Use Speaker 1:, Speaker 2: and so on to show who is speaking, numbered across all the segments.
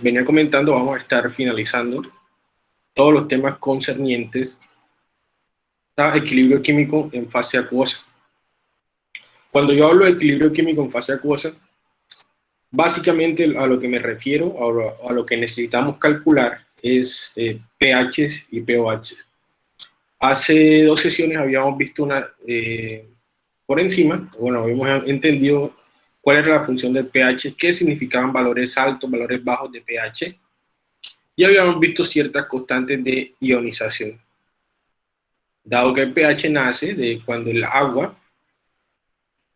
Speaker 1: venía comentando, vamos a estar finalizando todos los temas concernientes a equilibrio químico en fase acuosa. Cuando yo hablo de equilibrio químico en fase acuosa, básicamente a lo que me refiero, a lo, que necesitamos calcular, es eh, pHs y pOHs. Hace dos sesiones habíamos visto una eh, por encima, bueno, habíamos entendido cuál era la función del pH, qué significaban valores altos, valores bajos de pH, y habíamos visto ciertas constantes de ionización. Dado que el pH nace de cuando el agua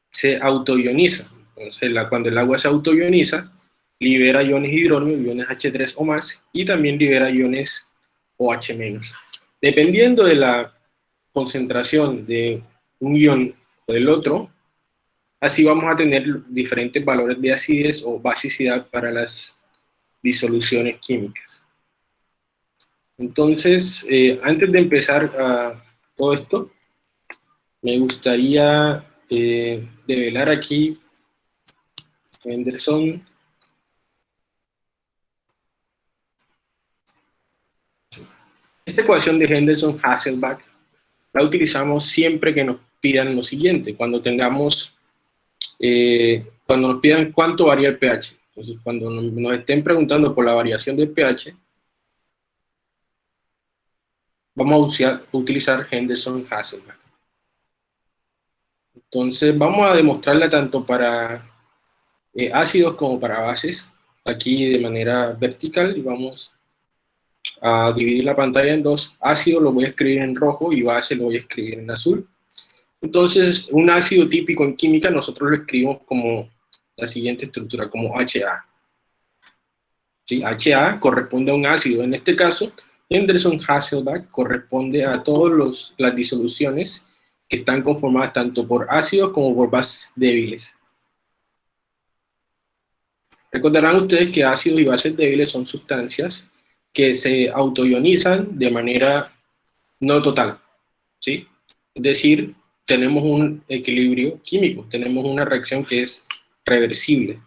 Speaker 1: se autoioniza. Entonces, cuando el agua se autoioniza, libera iones hidrógeno, iones H3 o más, y también libera iones OH-. Dependiendo de la concentración de un ion o del otro, así vamos a tener diferentes valores de acidez o basicidad para las disoluciones químicas. Entonces, eh, antes de empezar a todo esto, me gustaría eh, develar aquí Henderson. Esta ecuación de Henderson-Hasselbalch la utilizamos siempre que nos pidan lo siguiente, cuando tengamos, eh, cuando nos pidan cuánto varía el pH. Entonces, cuando nos estén preguntando por la variación del pH, vamos a utilizar Henderson-Hasselbalch. Entonces vamos a demostrarla tanto para eh, ácidos como para bases, aquí de manera vertical, y vamos a dividir la pantalla en dos. Ácido lo voy a escribir en rojo y base lo voy a escribir en azul. Entonces, un ácido típico en química nosotros lo escribimos como la siguiente estructura, como HA. ¿Sí? HA corresponde a un ácido, en este caso, Henderson-Hasselbalch corresponde a todas las disoluciones que están conformadas tanto por ácidos como por bases débiles. Recordarán ustedes que ácidos y bases débiles son sustancias que se autoionizan de manera no total, ¿sí? Es decir, tenemos un equilibrio químico, tenemos una reacción que es reversible.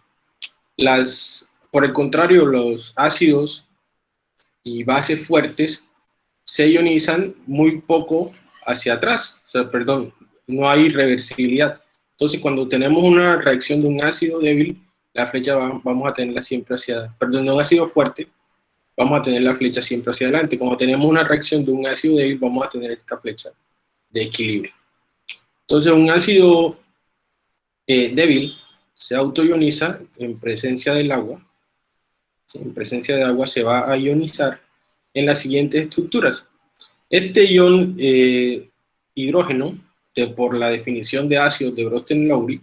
Speaker 1: Las, por el contrario, los ácidos y bases fuertes se ionizan muy poco hacia atrás, o sea, perdón, no hay reversibilidad. Entonces, cuando tenemos una reacción de un ácido débil, la flecha vamos a tenerla siempre hacia, perdón, de un ácido fuerte, vamos a tener la flecha siempre hacia adelante. Cuando tenemos una reacción de un ácido débil, vamos a tener esta flecha de equilibrio. Entonces, un ácido eh, débil se autoioniza en presencia del agua, en presencia de agua se va a ionizar en las siguientes estructuras. Este ion eh, hidrógeno, por la definición de ácido de Brosten-Lowry,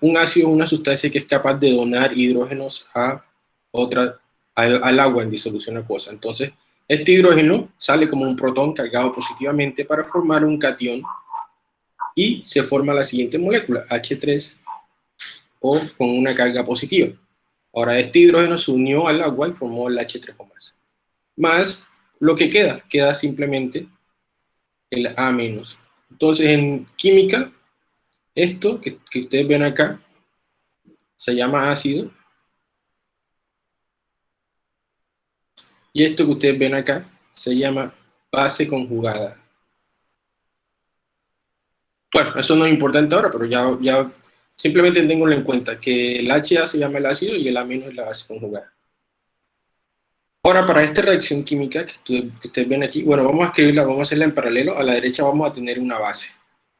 Speaker 1: un ácido es una sustancia que es capaz de donar hidrógenos a otra, al, agua en disolución acuosa. Entonces, este hidrógeno sale como un protón cargado positivamente para formar un cation y se forma la siguiente molécula, H3, o con una carga positiva. Ahora, este hidrógeno se unió al agua y formó el H3 o más. Más lo que queda, queda simplemente el A-. Entonces en química, esto que, ustedes ven acá, se llama ácido. Y esto que ustedes ven acá, se llama base conjugada. Bueno, eso no es importante ahora, pero ya, ya simplemente tengo en cuenta que el HA se llama el ácido y el A- es la base conjugada. Ahora, para esta reacción química que, ustedes ven aquí, bueno, vamos a escribirla, vamos a hacerla en paralelo. A la derecha vamos a tener una base.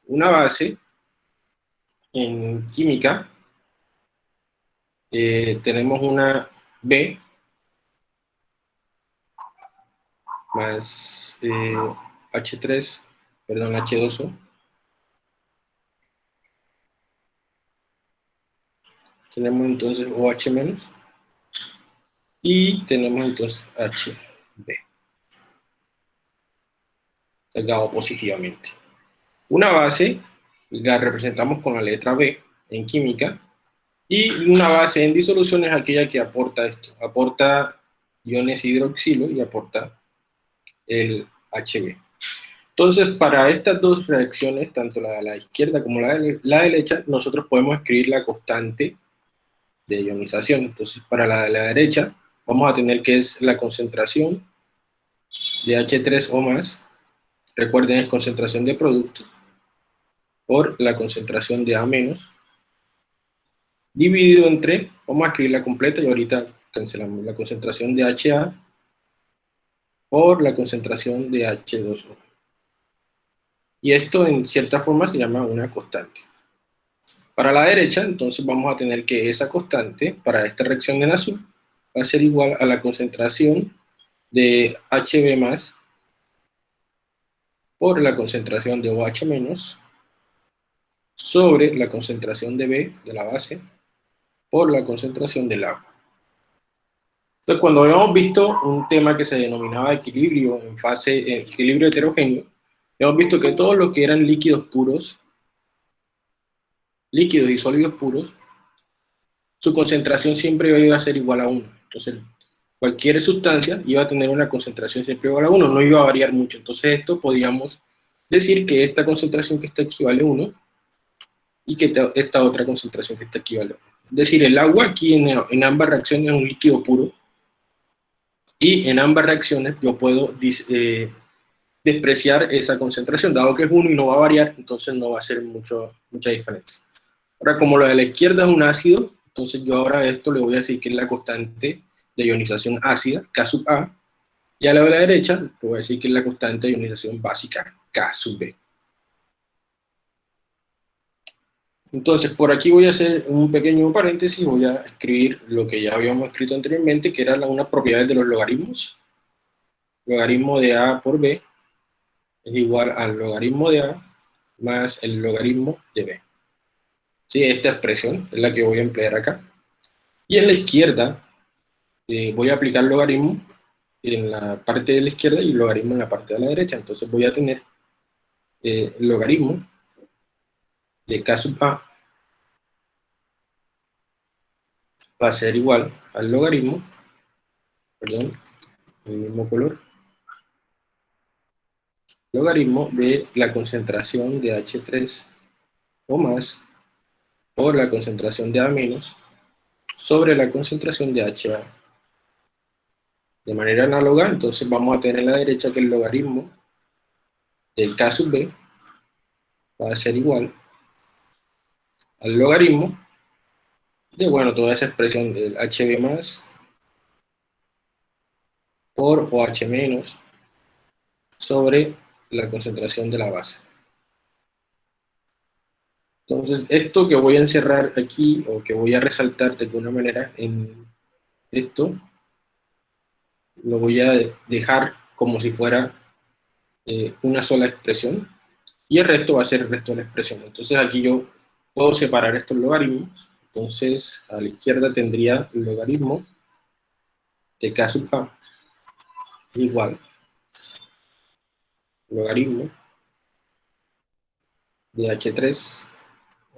Speaker 1: Una base en química, eh, tenemos una B más H3, eh, perdón, H2O. Tenemos entonces OH menos y tenemos entonces HB, cargado positivamente. Una base la representamos con la letra B en química, y una base en disolución es aquella que aporta esto, aporta iones hidroxilo y aporta el HB. Entonces, para estas dos reacciones, tanto la de la izquierda como la de la derecha, nosotros podemos escribir la constante de ionización. Entonces, para la de la derecha, vamos a tener que es la concentración de H3O más, recuerden es concentración de productos, por la concentración de A menos, dividido entre, vamos a escribirla completa y ahorita cancelamos, la concentración de HA por la concentración de H2O. Y esto en cierta forma se llama una constante. Para la derecha, entonces vamos a tener que esa constante, para esta reacción en azul, va a ser igual a la concentración de HB más por la concentración de OH menos sobre la concentración de B de la base por la concentración del agua. Entonces, cuando habíamos visto un tema que se denominaba equilibrio en fase, equilibrio heterogéneo, hemos visto que todos los que eran líquidos puros líquidos y sólidos puros, su concentración siempre iba a ser igual a 1. Entonces, cualquier sustancia iba a tener una concentración siempre igual a 1, no iba a variar mucho. Entonces, esto podíamos decir que esta concentración que está equivale a 1 y que esta otra concentración que está equivale a 1. Es decir, el agua aquí en, ambas reacciones es un líquido puro y en ambas reacciones yo puedo eh, despreciar esa concentración, dado que es 1 y no va a variar, entonces no va a ser mucho, mucha diferencia. Ahora, como lo de la izquierda es un ácido, entonces yo ahora a esto le voy a decir que es la constante de ionización ácida, K sub A, y a la de la derecha le voy a decir que es la constante de ionización básica, K sub B. Entonces, por aquí voy a hacer un pequeño paréntesis, voy a escribir lo que ya habíamos escrito anteriormente, que eran unas propiedades de los logaritmos. Logaritmo de A por B es igual al logaritmo de A más el logaritmo de B. ¿sí? esta expresión es la que voy a emplear acá. Y en la izquierda eh, voy a aplicar logaritmo en la parte de la izquierda y logaritmo en la parte de la derecha. Entonces voy a tener eh, logaritmo de k sub a va a ser igual al logaritmo, perdón, el mismo color, logaritmo de la concentración de H3 o más por la concentración de A- sobre la concentración de HA. De manera análoga, entonces vamos a tener a la derecha que el logaritmo del K sub B va a ser igual al logaritmo de, bueno, toda esa expresión del HB más por OH menos sobre la concentración de la base. Entonces, esto que voy a encerrar aquí, o que voy a resaltar de alguna manera en esto, lo voy a dejar como si fuera eh, una sola expresión, y el resto va a ser el resto de la expresión. Entonces aquí yo puedo separar estos logaritmos, entonces a la izquierda tendría el logaritmo de k sub k igual logaritmo de h3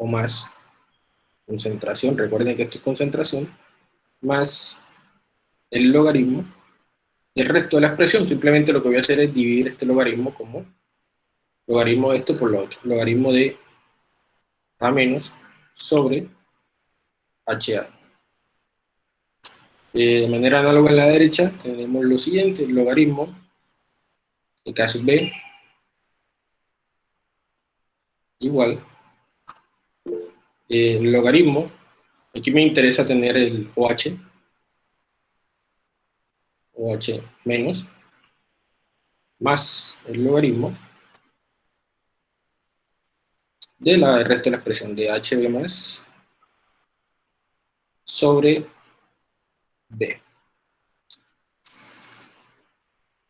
Speaker 1: o más concentración, recuerden que esto es concentración, más el logaritmo, y el resto de la expresión, simplemente lo que voy a hacer es dividir este logaritmo como logaritmo de esto por lo otro, logaritmo de A menos sobre HA. Eh, de manera análoga en la derecha tenemos lo siguiente, el logaritmo de K B igual el logaritmo, aquí me interesa tener el OH, OH menos, más el logaritmo de la resto de la expresión de HB más sobre B.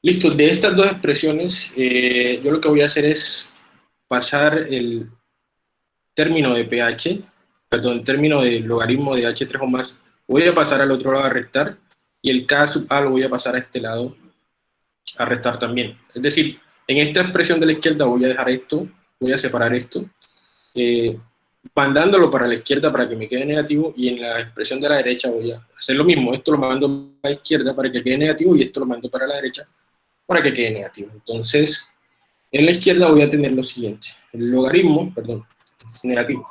Speaker 1: Listo, de estas dos expresiones, eh, yo lo que voy a hacer es pasar el término de pH, perdón, término de logaritmo de H3 o más, voy a pasar al otro lado a restar, y el K sub A lo voy a pasar a este lado a restar también. Es decir, en esta expresión de la izquierda voy a dejar esto, voy a separar esto, eh, mandándolo para la izquierda para que me quede negativo, y en la expresión de la derecha voy a hacer lo mismo, esto lo mando a la izquierda para que quede negativo, y esto lo mando para la derecha para que quede negativo. Entonces, en la izquierda voy a tener lo siguiente, el logaritmo, perdón, negativo,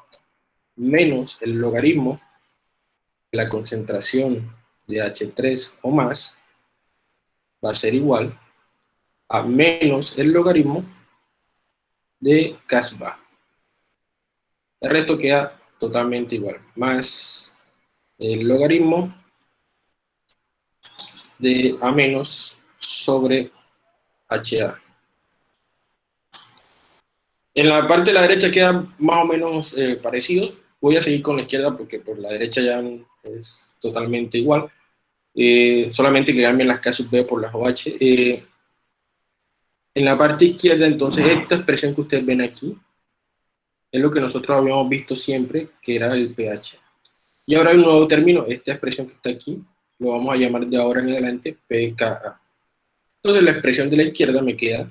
Speaker 1: menos el logaritmo de la concentración de H3 o más va a ser igual a menos el logaritmo de K El resto queda totalmente igual, más el logaritmo de A menos sobre HA. En la parte de la derecha queda más o menos eh, parecido. Voy a seguir con la izquierda porque por la derecha ya es totalmente igual. Eh, solamente que cambien las K sub B por las OH. Eh, en la parte izquierda, entonces, esta expresión que ustedes ven aquí, es lo que nosotros habíamos visto siempre, que era el pH. Y ahora hay un nuevo término, esta expresión que está aquí, lo vamos a llamar de ahora en adelante pKa. Entonces la expresión de la izquierda me queda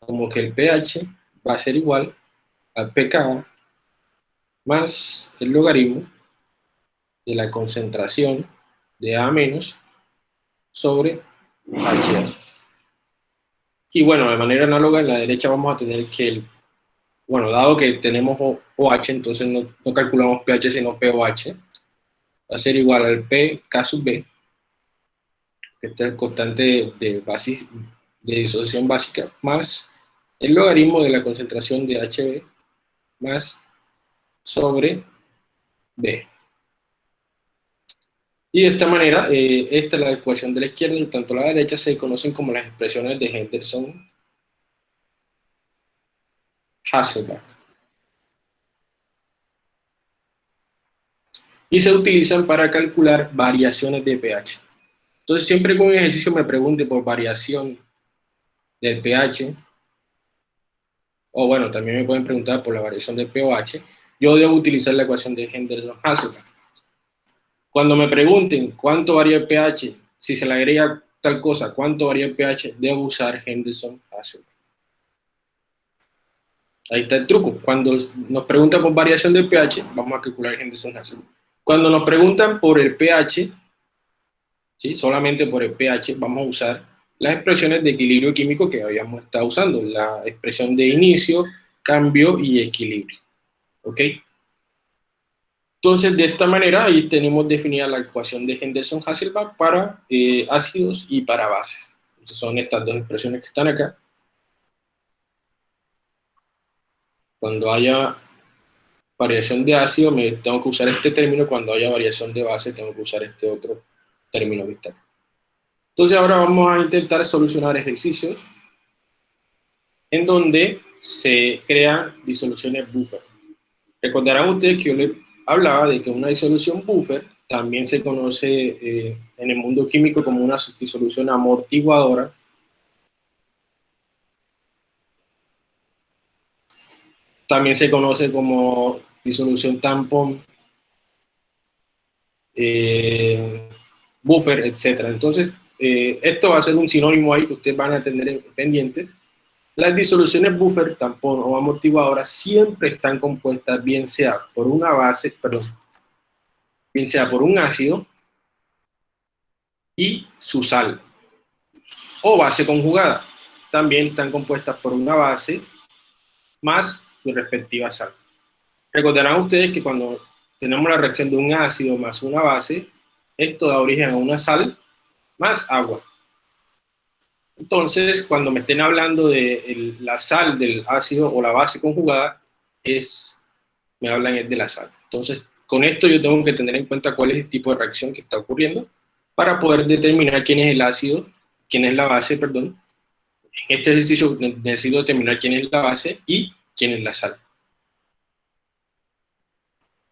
Speaker 1: como que el pH va a ser igual al pKa más el logaritmo de la concentración de A menos sobre HA. Y bueno, de manera análoga en la derecha vamos a tener que, el, bueno, dado que tenemos OH, entonces no, no calculamos pH sino pOH, va a ser igual al pK sub B, que es el constante de, basis, de disociación básica, más el logaritmo de la concentración de HB más sobre B. Y de esta manera, eh, esta es la ecuación de la izquierda y tanto la derecha se conocen como las expresiones de Henderson-Hasselbalch. Y se utilizan para calcular variaciones de pH. Entonces, siempre que un ejercicio me pregunte por variación del pH, o bueno, también me pueden preguntar por la variación del pOH, yo debo utilizar la ecuación de Henderson-Hasselbalch. Cuando me pregunten cuánto varía el pH, si se le agrega tal cosa, cuánto varía el pH, debo usar Henderson-Hasselbalch. Ahí está el truco. Cuando nos preguntan por variación del pH, vamos a calcular Henderson-Hasselbalch. Cuando nos preguntan por el pH, ¿sí? solamente por el pH, vamos a usar las expresiones de equilibrio químico que habíamos estado usando, la expresión de inicio, cambio y equilibrio. ¿Ok? Entonces, de esta manera, ahí tenemos definida la ecuación de Henderson-Hasselbalch para eh, ácidos y para bases. Entonces, son estas dos expresiones que están acá. Cuando haya variación de ácido, tengo que usar este término. Cuando haya variación de base, tengo que usar este otro término que está acá. Entonces, ahora vamos a intentar solucionar ejercicios en donde se crean disoluciones buffer. Recordarán ustedes que yo les hablaba de que una disolución buffer también se conoce eh, en el mundo químico como una disolución amortiguadora. También se conoce como disolución tampón, eh, buffer, etc. Entonces, eh, esto va a ser un sinónimo ahí que ustedes van a tener pendientes. Las disoluciones buffer, tampón o amortiguadora siempre están compuestas bien sea por una base, perdón, bien sea por un ácido y su sal, o base conjugada. También están compuestas por una base más su respectiva sal. Recordarán ustedes que cuando tenemos la reacción de un ácido más una base, esto da origen a una sal más agua. Entonces, cuando me estén hablando de la sal del ácido o la base conjugada, es, me hablan de la sal. Entonces, con esto yo tengo que tener en cuenta cuál es el tipo de reacción que está ocurriendo para poder determinar quién es el ácido, quién es la base, perdón. En este ejercicio necesito determinar quién es la base y quién es la sal.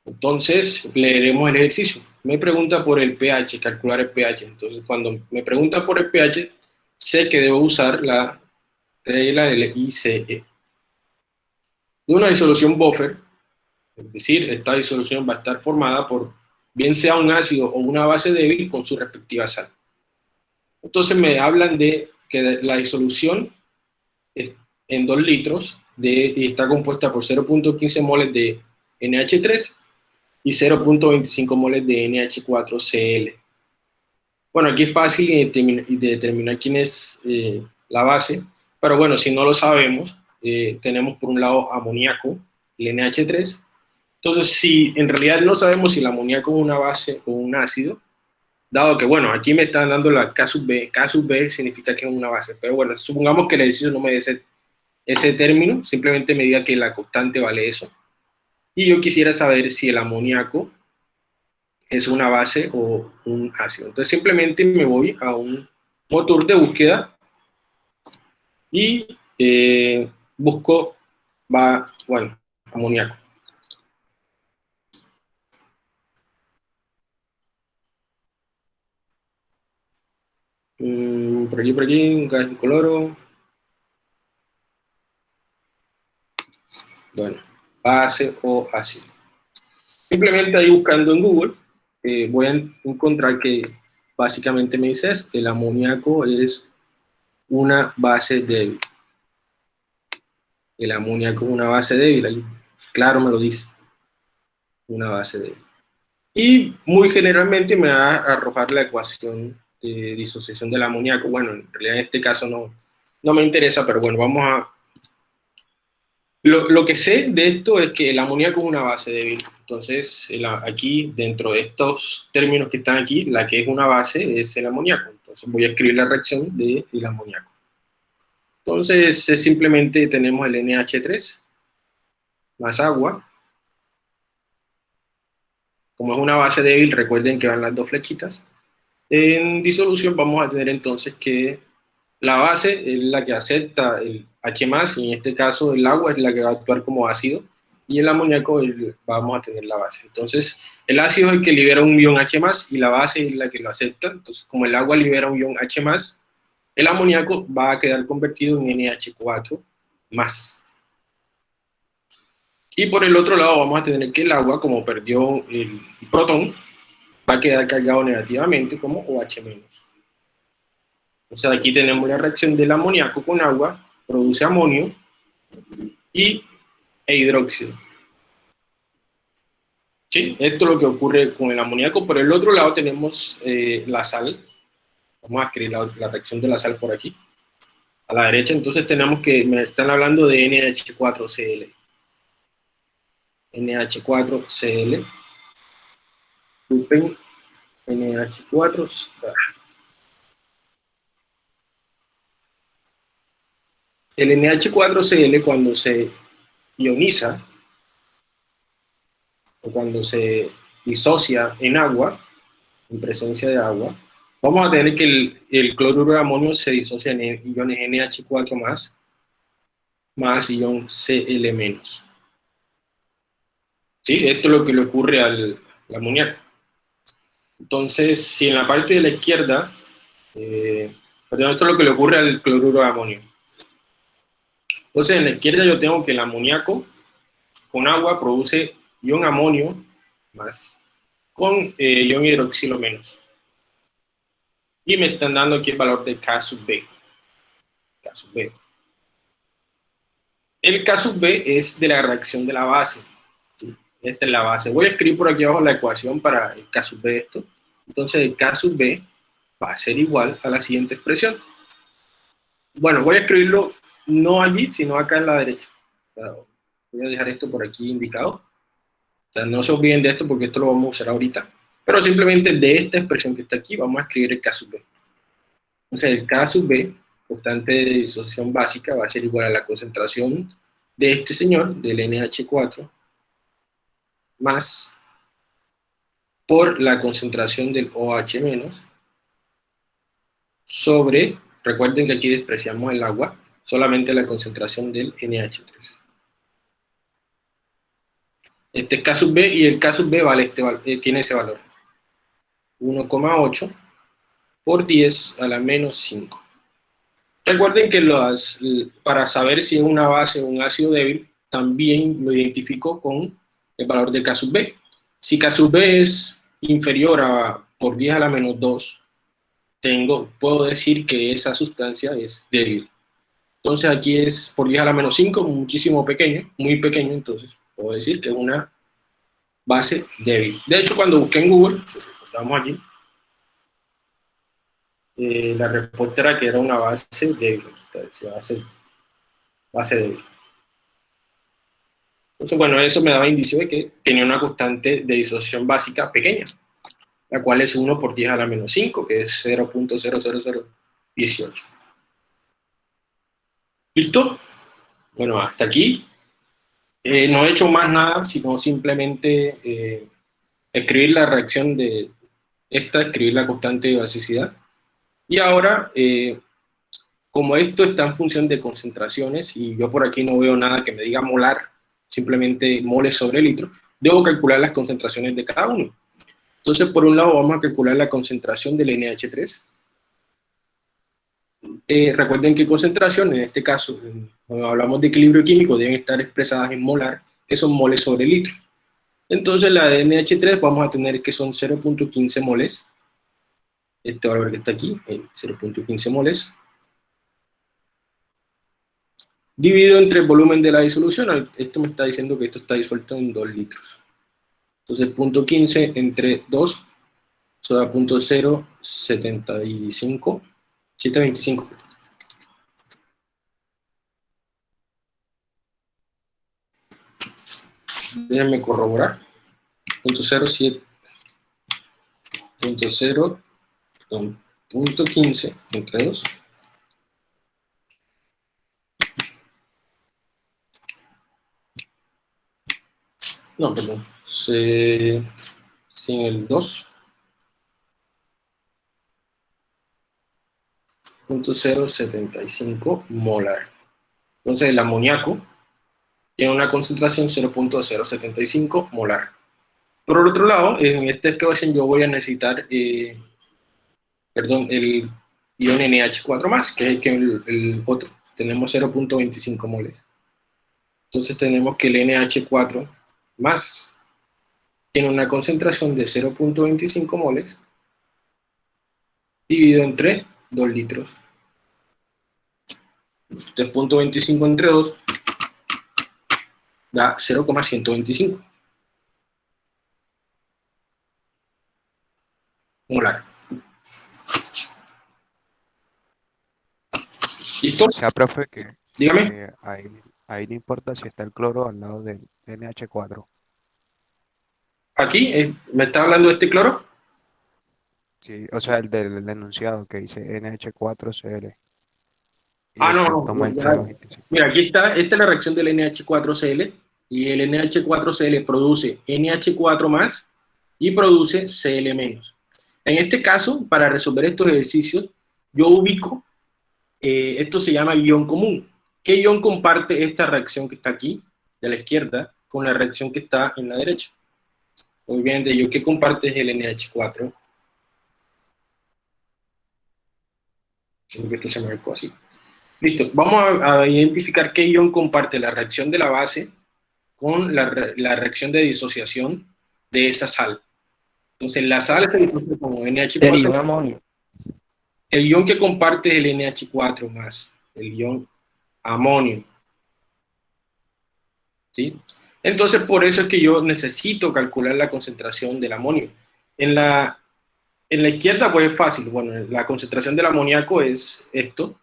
Speaker 1: Entonces, leeremos el ejercicio. Me pregunta por el pH, calcular el pH. Entonces, cuando me pregunta por el pH, sé que debo usar la regla del ICE. De una disolución buffer, es decir, esta disolución va a estar formada por bien sea un ácido o una base débil con su respectiva sal. Entonces me hablan de que la disolución en 2 litros de, está compuesta por 0.15 moles de NH3 y 0.25 moles de NH4Cl. Bueno, aquí es fácil de determinar, quién es eh, la base, pero bueno, si no lo sabemos, eh, tenemos por un lado amoníaco, el NH3. Entonces, si en realidad no sabemos si el amoníaco es una base o un ácido, dado que, bueno, aquí me están dando la K sub B, K sub B significa que es una base, pero bueno, supongamos que el ejercicio no me dé ese, ese término, simplemente me diga que la constante vale eso. Y yo quisiera saber si el amoníaco es una base o un ácido. Entonces simplemente me voy a un motor de búsqueda y eh, busco, bueno, amoníaco. Mm, por aquí, por aquí, un gas incoloro. Bueno, base o ácido. Simplemente ahí buscando en Google, eh, voy a encontrar que básicamente me dice el amoníaco es una base débil. El amoníaco es una base débil, ahí claro me lo dice, una base débil. Y muy generalmente me va a arrojar la ecuación de disociación del amoníaco. Bueno, en realidad en este caso no, no me interesa, pero bueno, vamos a... Lo, lo que sé de esto es que el amoníaco es una base débil. Entonces, aquí, dentro de estos términos que están aquí, la que es una base es el amoníaco. Entonces voy a escribir la reacción del amoníaco. Entonces, simplemente tenemos el NH3 más agua. Como es una base débil, recuerden que van las dos flechitas. En disolución vamos a tener entonces que la base es la que acepta el H+, y en este caso el agua es la que va a actuar como ácido, y el amoníaco vamos a tener la base. Entonces, el ácido es el que libera un ion H+, y la base es la que lo acepta. Entonces, como el agua libera un ion H+, el amoníaco va a quedar convertido en NH4+. Y por el otro lado vamos a tener que el agua, como perdió el protón, va a quedar cargado negativamente como OH-. O sea, aquí tenemos la reacción del amoníaco con agua, produce amonio, y e hidróxido. ¿Sí? Esto es lo que ocurre con el amoníaco. Por el otro lado tenemos eh, la sal. Vamos a escribir la, reacción de la sal por aquí. A la derecha, entonces tenemos que, me están hablando de NH4Cl. NH4Cl. NH4. El NH4Cl cuando se ioniza, o cuando se disocia en agua, en presencia de agua, vamos a tener que el, cloruro de amonio se disocia en iones NH4+, más, más ion Cl-. ¿Sí? Esto es lo que le ocurre al, amoníaco. Entonces, si en la parte de la izquierda, eh, perdón, esto es lo que le ocurre al cloruro de amonio. Entonces, en la izquierda yo tengo que el amoníaco con agua produce ion amonio más con eh, ion hidroxilo menos. Y me están dando aquí el valor de K sub B. K sub B. El K sub B es de la reacción de la base. Esta es la base. Voy a escribir por aquí abajo la ecuación para el K sub B esto. Entonces el K sub B va a ser igual a la siguiente expresión. Bueno, voy a escribirlo no allí, sino acá en la derecha. voy a dejar esto por aquí indicado. no se olviden de esto porque esto lo vamos a usar ahorita. Pero simplemente de esta expresión que está aquí vamos a escribir el K sub B. Entonces el K sub B, constante de disociación básica, va a ser igual a la concentración de este señor, del NH4, más por la concentración del OH- sobre, recuerden que aquí despreciamos el agua, solamente la concentración del NH3. Este es K sub B y el K sub B vale este, eh, tiene ese valor. 1,8 por 10 a la menos 5. Recuerden que las, para saber si es una base o un ácido débil, también lo identifico con el valor de K sub B. Si K sub B es inferior a por 10 a la menos 2, tengo, puedo decir que esa sustancia es débil. Entonces aquí es por 10 a la menos 5, muchísimo pequeño, muy pequeño, entonces puedo decir que es una base débil. De hecho, cuando busqué en Google, vamos aquí, eh, la respuesta era que era una base débil, base débil. Entonces, bueno, eso me daba indicio de que tenía una constante de disociación básica pequeña. la cual es 1 por 10 a la menos 5, que es 0.00018. ¿Listo? Bueno, hasta aquí. Eh, no he hecho más nada, sino simplemente eh, escribir la reacción de esta, escribir la constante de basicidad. Y ahora, eh, como esto está en función de concentraciones, y yo por aquí no veo nada que me diga molar, simplemente moles sobre litro, debo calcular las concentraciones de cada uno. Entonces, por un lado, vamos a calcular la concentración del NH3. Eh, recuerden que concentración, en este caso, cuando hablamos de equilibrio químico, deben estar expresadas en molar, que son moles sobre litro. Entonces, la de NH3 vamos a tener que son 0.15 moles. Este valor que está aquí, 0.15 moles. Dividido entre el volumen de la disolución, esto me está diciendo que esto está disuelto en 2 litros. Entonces, punto 15 entre 2, eso da punto 075, 725. Déjenme corroborar. Punto 07, punto 0, punto 15 entre 2. No, perdón. Se, sin el 2. .075 molar. Entonces el amoníaco tiene una concentración 0.075 molar. Por el otro lado, en esta ecuación yo voy a necesitar, eh, perdón, el ion NH4+, que es el, el otro. Tenemos 0.25 moles. Entonces tenemos que el NH4 más tiene una concentración de 0.25 moles dividido entre 2 litros. 3.25 entre 2 da 0,125 molar.
Speaker 2: ¿Listo? O sea, profe, que,
Speaker 1: Dígame.
Speaker 2: que ahí, ahí no importa si está el cloro al lado del NH4.
Speaker 1: Aquí, eh, ¿me está hablando de este cloro?
Speaker 2: Sí, o sea, el del enunciado que dice NH4Cl. Y
Speaker 1: Ah, no, no, ya.
Speaker 2: 0.25.
Speaker 1: Mira, aquí está, esta es la reacción del NH4Cl, y el NH4Cl produce NH4 más y produce Cl menos. En este caso, para resolver estos ejercicios, yo ubico, eh, esto se llama ion común. ¿Qué ion comparte esta reacción que está aquí, de la izquierda, con la reacción que está en la derecha? Obviamente, yo que comparte es el NH4. Creo que esto se marcó así. Listo, vamos a, a identificar qué ion comparte la reacción de la base con la, la reacción de disociación de esa sal. Entonces, la sal se disocia como NH4.
Speaker 3: amonio.
Speaker 1: El ion que comparte es el NH4 más el ion amonio. ¿Sí? Entonces, por eso es que yo necesito calcular la concentración del amonio. En la, en la izquierda, pues es fácil. Bueno, la concentración del amoníaco es esto.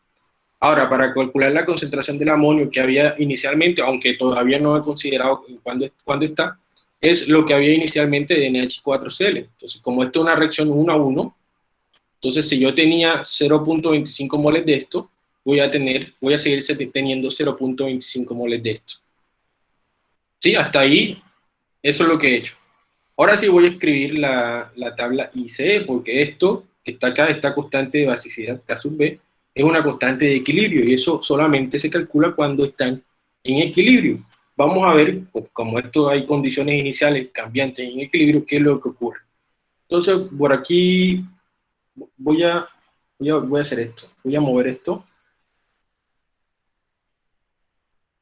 Speaker 1: Ahora, para calcular la concentración del amonio que había inicialmente, aunque todavía no he considerado cuándo, cuándo está, es lo que había inicialmente de NH4Cl. Entonces, como esto es una reacción 1 a 1, entonces si yo tenía 0.25 moles de esto, voy a tener, voy a seguir se- teniendo 0.25 moles de esto. Sí, hasta ahí, eso es lo que he hecho. Ahora sí voy a escribir la, la tabla ICE, porque esto que está acá, esta constante de basicidad K sub B, es una constante de equilibrio, y eso solamente se calcula cuando están en equilibrio. Vamos a ver, pues, como esto hay condiciones iniciales cambiantes en equilibrio, qué es lo que ocurre. Entonces, por aquí voy a, voy a, voy a hacer esto. Voy a mover esto.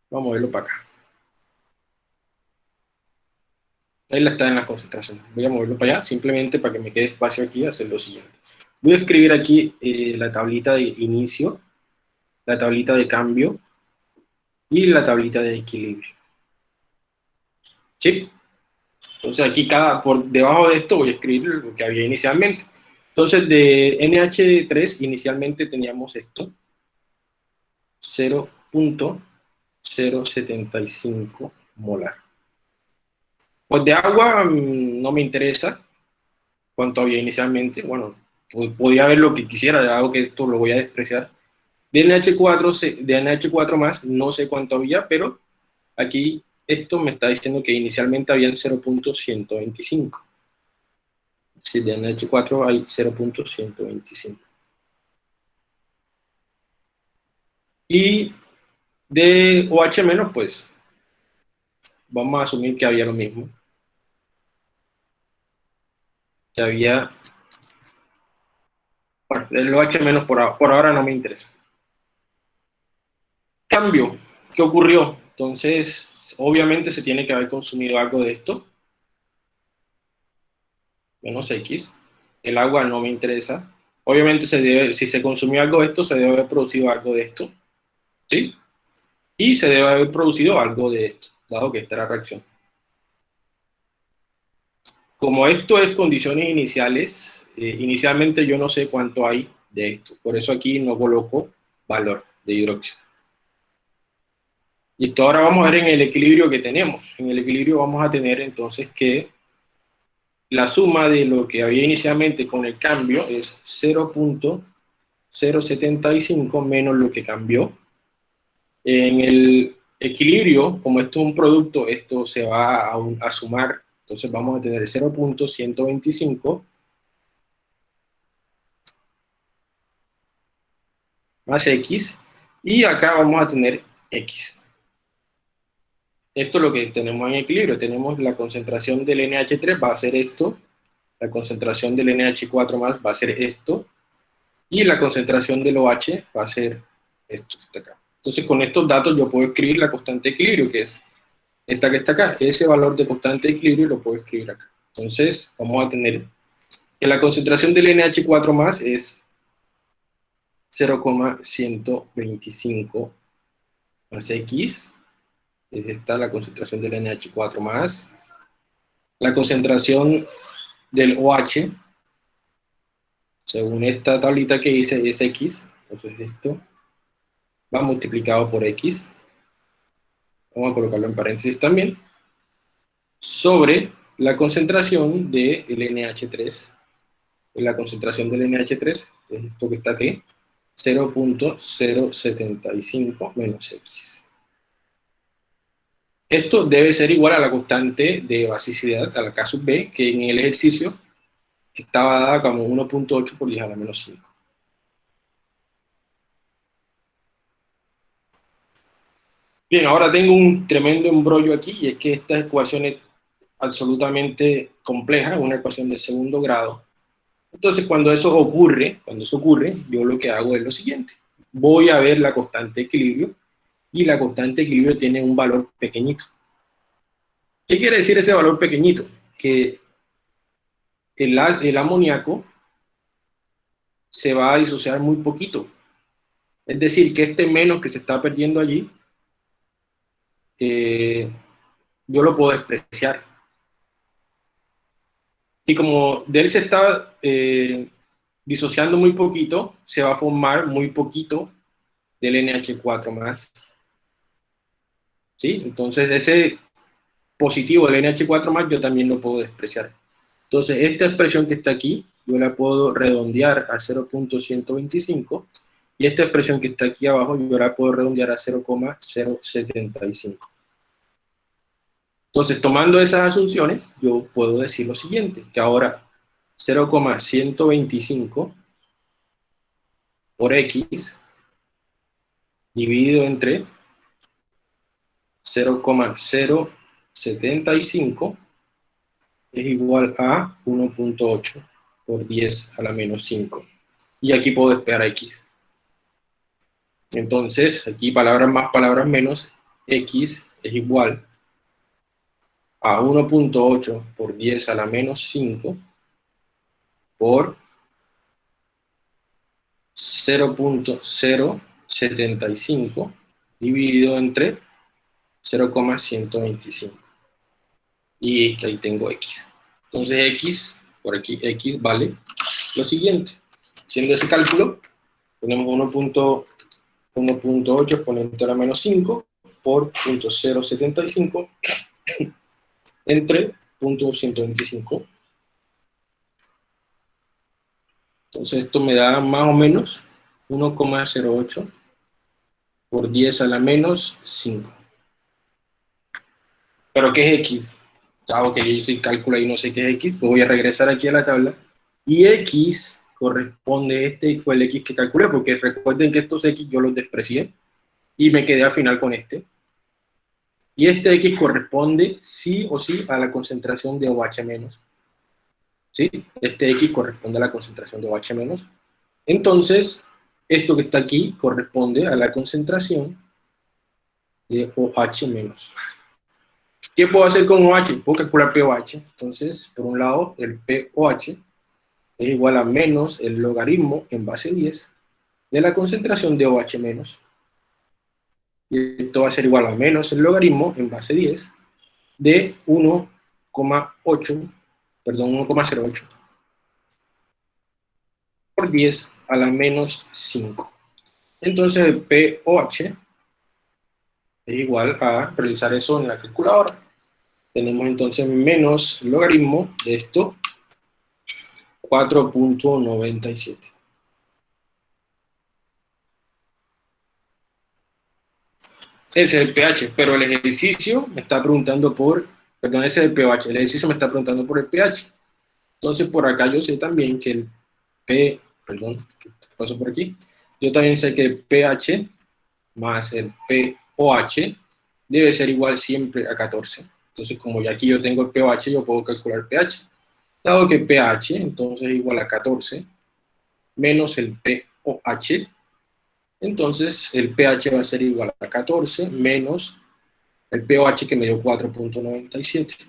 Speaker 1: Vamos a moverlo para acá. La está en la concentración. Voy a moverlo para allá, simplemente para que me quede espacio aquí, hacer lo siguiente. Voy a escribir aquí eh, la tablita de inicio, la tablita de cambio y la tablita de equilibrio. ¿Sí? Entonces aquí cada, por debajo de esto voy a escribir lo que había inicialmente. Entonces de NH3 inicialmente teníamos esto, 0.075 molar. Pues de agua mm, no me interesa, cuánto había inicialmente. Bueno, podría ver lo que quisiera, dado que esto lo voy a despreciar. De NH4, de NH4 más, no sé cuánto había, pero aquí esto me está diciendo que inicialmente habían 0.125. Si de NH4 hay 0.125. Y de OH menos, pues, vamos a asumir que había lo mismo. Que había... Bueno, el OH menos por, por ahora no me interesa. Cambio. ¿Qué ocurrió? Entonces, obviamente se tiene que haber consumido algo de esto. Menos X. El agua no me interesa. Obviamente, se debe, si se consumió algo de esto, se debe haber producido algo de esto. ¿Sí? Y se debe haber producido algo de esto, dado que esta era la reacción. Como esto es condiciones iniciales, eh, inicialmente yo no sé cuánto hay de esto. Por eso aquí no coloco valor de hidróxido. Listo, ahora vamos a ver en el equilibrio que tenemos. En el equilibrio vamos a tener entonces que la suma de lo que había inicialmente con el cambio es 0.075 menos lo que cambió. En el equilibrio, como esto es un producto, esto se va a, a sumar, entonces vamos a tener 0.125 más x, y acá vamos a tener x. Esto es lo que tenemos en equilibrio. Tenemos la concentración del NH3 va a ser esto, la concentración del NH4 más va a ser esto, y la concentración del OH va a ser esto. Entonces con estos datos yo puedo escribir la constante de equilibrio, que es esta que está acá. Ese valor de constante de equilibrio lo puedo escribir acá. Entonces vamos a tener que la concentración del NH4 más es 0,125 más X está la concentración del NH4+, más. la concentración del OH, según esta tablita que hice, es X, entonces esto va multiplicado por X, vamos a colocarlo en paréntesis también, sobre la concentración del NH3, la concentración del NH3, es esto que está aquí, 0.075 menos X. Esto debe ser igual a la constante de basicidad, a la K sub B, que en el ejercicio estaba dada como 1.8 por 10 a la menos 5. Bien, ahora tengo un tremendo embrollo aquí, y es que esta ecuación es absolutamente compleja, una ecuación de segundo grado. Entonces, cuando eso ocurre, cuando eso ocurre, yo lo que hago es lo siguiente. Voy a ver la constante de equilibrio, y la constante de equilibrio tiene un valor pequeñito. ¿Qué quiere decir ese valor pequeñito? Que el, el amoníaco se va a disociar muy poquito. Es decir, que este menos que se está perdiendo allí, eh, yo lo puedo despreciar. Y como de él se está eh, disociando muy poquito, se va a formar muy poquito del NH4 más entonces ese positivo del NH4 más yo también lo puedo despreciar. Entonces esta expresión que está aquí, yo la puedo redondear a 0.125 y esta expresión que está aquí abajo yo la puedo redondear a 0,075. Entonces, tomando esas asunciones, yo puedo decir lo siguiente, que ahora 0,125 por X dividido entre 0,075 es igual a 1.8 por 10 a la menos 5. Y aquí puedo despegar x. Entonces, aquí palabras más, palabras menos, x es igual a 1.8 por 10 a la menos 5 por 0.075 dividido entre 0,125. Y ahí tengo X. Entonces X, por aquí X vale lo siguiente. Haciendo ese cálculo, tenemos 1.8 exponente a la menos 5 por 0.075 entre 0.125 Entonces esto me da más o menos 1,08 por 10 a la menos 5. ¿Pero qué es X? Chavo, que yo hice el cálculo y no sé qué es X, pues voy a regresar aquí a la tabla. Y X corresponde, este fue el X que calculé, porque recuerden que estos X yo los desprecié y me quedé al final con este. Y este X corresponde sí o sí a la concentración de OH menos. ¿Sí? Este X corresponde a la concentración de OH menos. Entonces, esto que está aquí corresponde a la concentración de OH menos. ¿Qué puedo hacer con OH? Puedo calcular pOH. Entonces, por un lado, el pOH es igual a menos el logaritmo en base 10 de la concentración de OH menos. Y esto va a ser igual a menos el logaritmo en base 10 de 1,8, perdón, 1,08 por 10 a la menos 5. Entonces el POH es igual a realizar eso en la calculadora. Tenemos entonces menos logaritmo de esto 4.97. Ese es el pH, pero el ejercicio me está preguntando por, perdón, ese es el pH, el ejercicio me está preguntando por el pH. Entonces por acá yo sé también que el P, perdón, paso por aquí, yo también sé que el pH más el pOH debe ser igual siempre a 14. Entonces como ya aquí yo tengo el pH, yo puedo calcular el pH. Dado que pH entonces es igual a 14 menos el pOH, entonces el pH va a ser igual a 14 menos el pOH que me dio 4.97.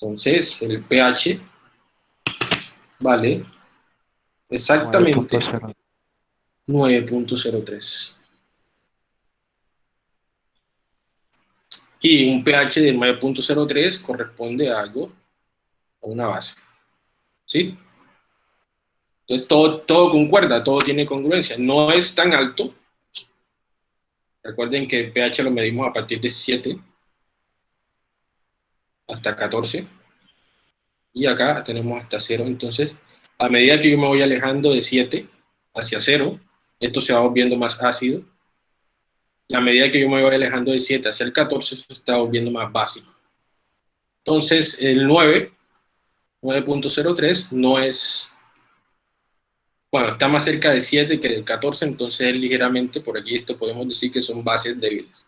Speaker 1: Entonces el pH vale exactamente 9.03. Y un pH de 9.03 corresponde a algo, a una base. ¿Sí? Entonces todo, todo concuerda, todo tiene congruencia. No es tan alto. Recuerden que el pH lo medimos a partir de 7 hasta 14. Y acá tenemos hasta 0. Entonces, a medida que yo me voy alejando de 7 hacia 0, esto se va volviendo más ácido a medida que yo me voy alejando de 7 hacia el 14, se está volviendo más básico. Entonces, el 9, 9.03, no es... Bueno, está más cerca de 7 que del 14, entonces es ligeramente, por aquí esto podemos decir que son bases débiles.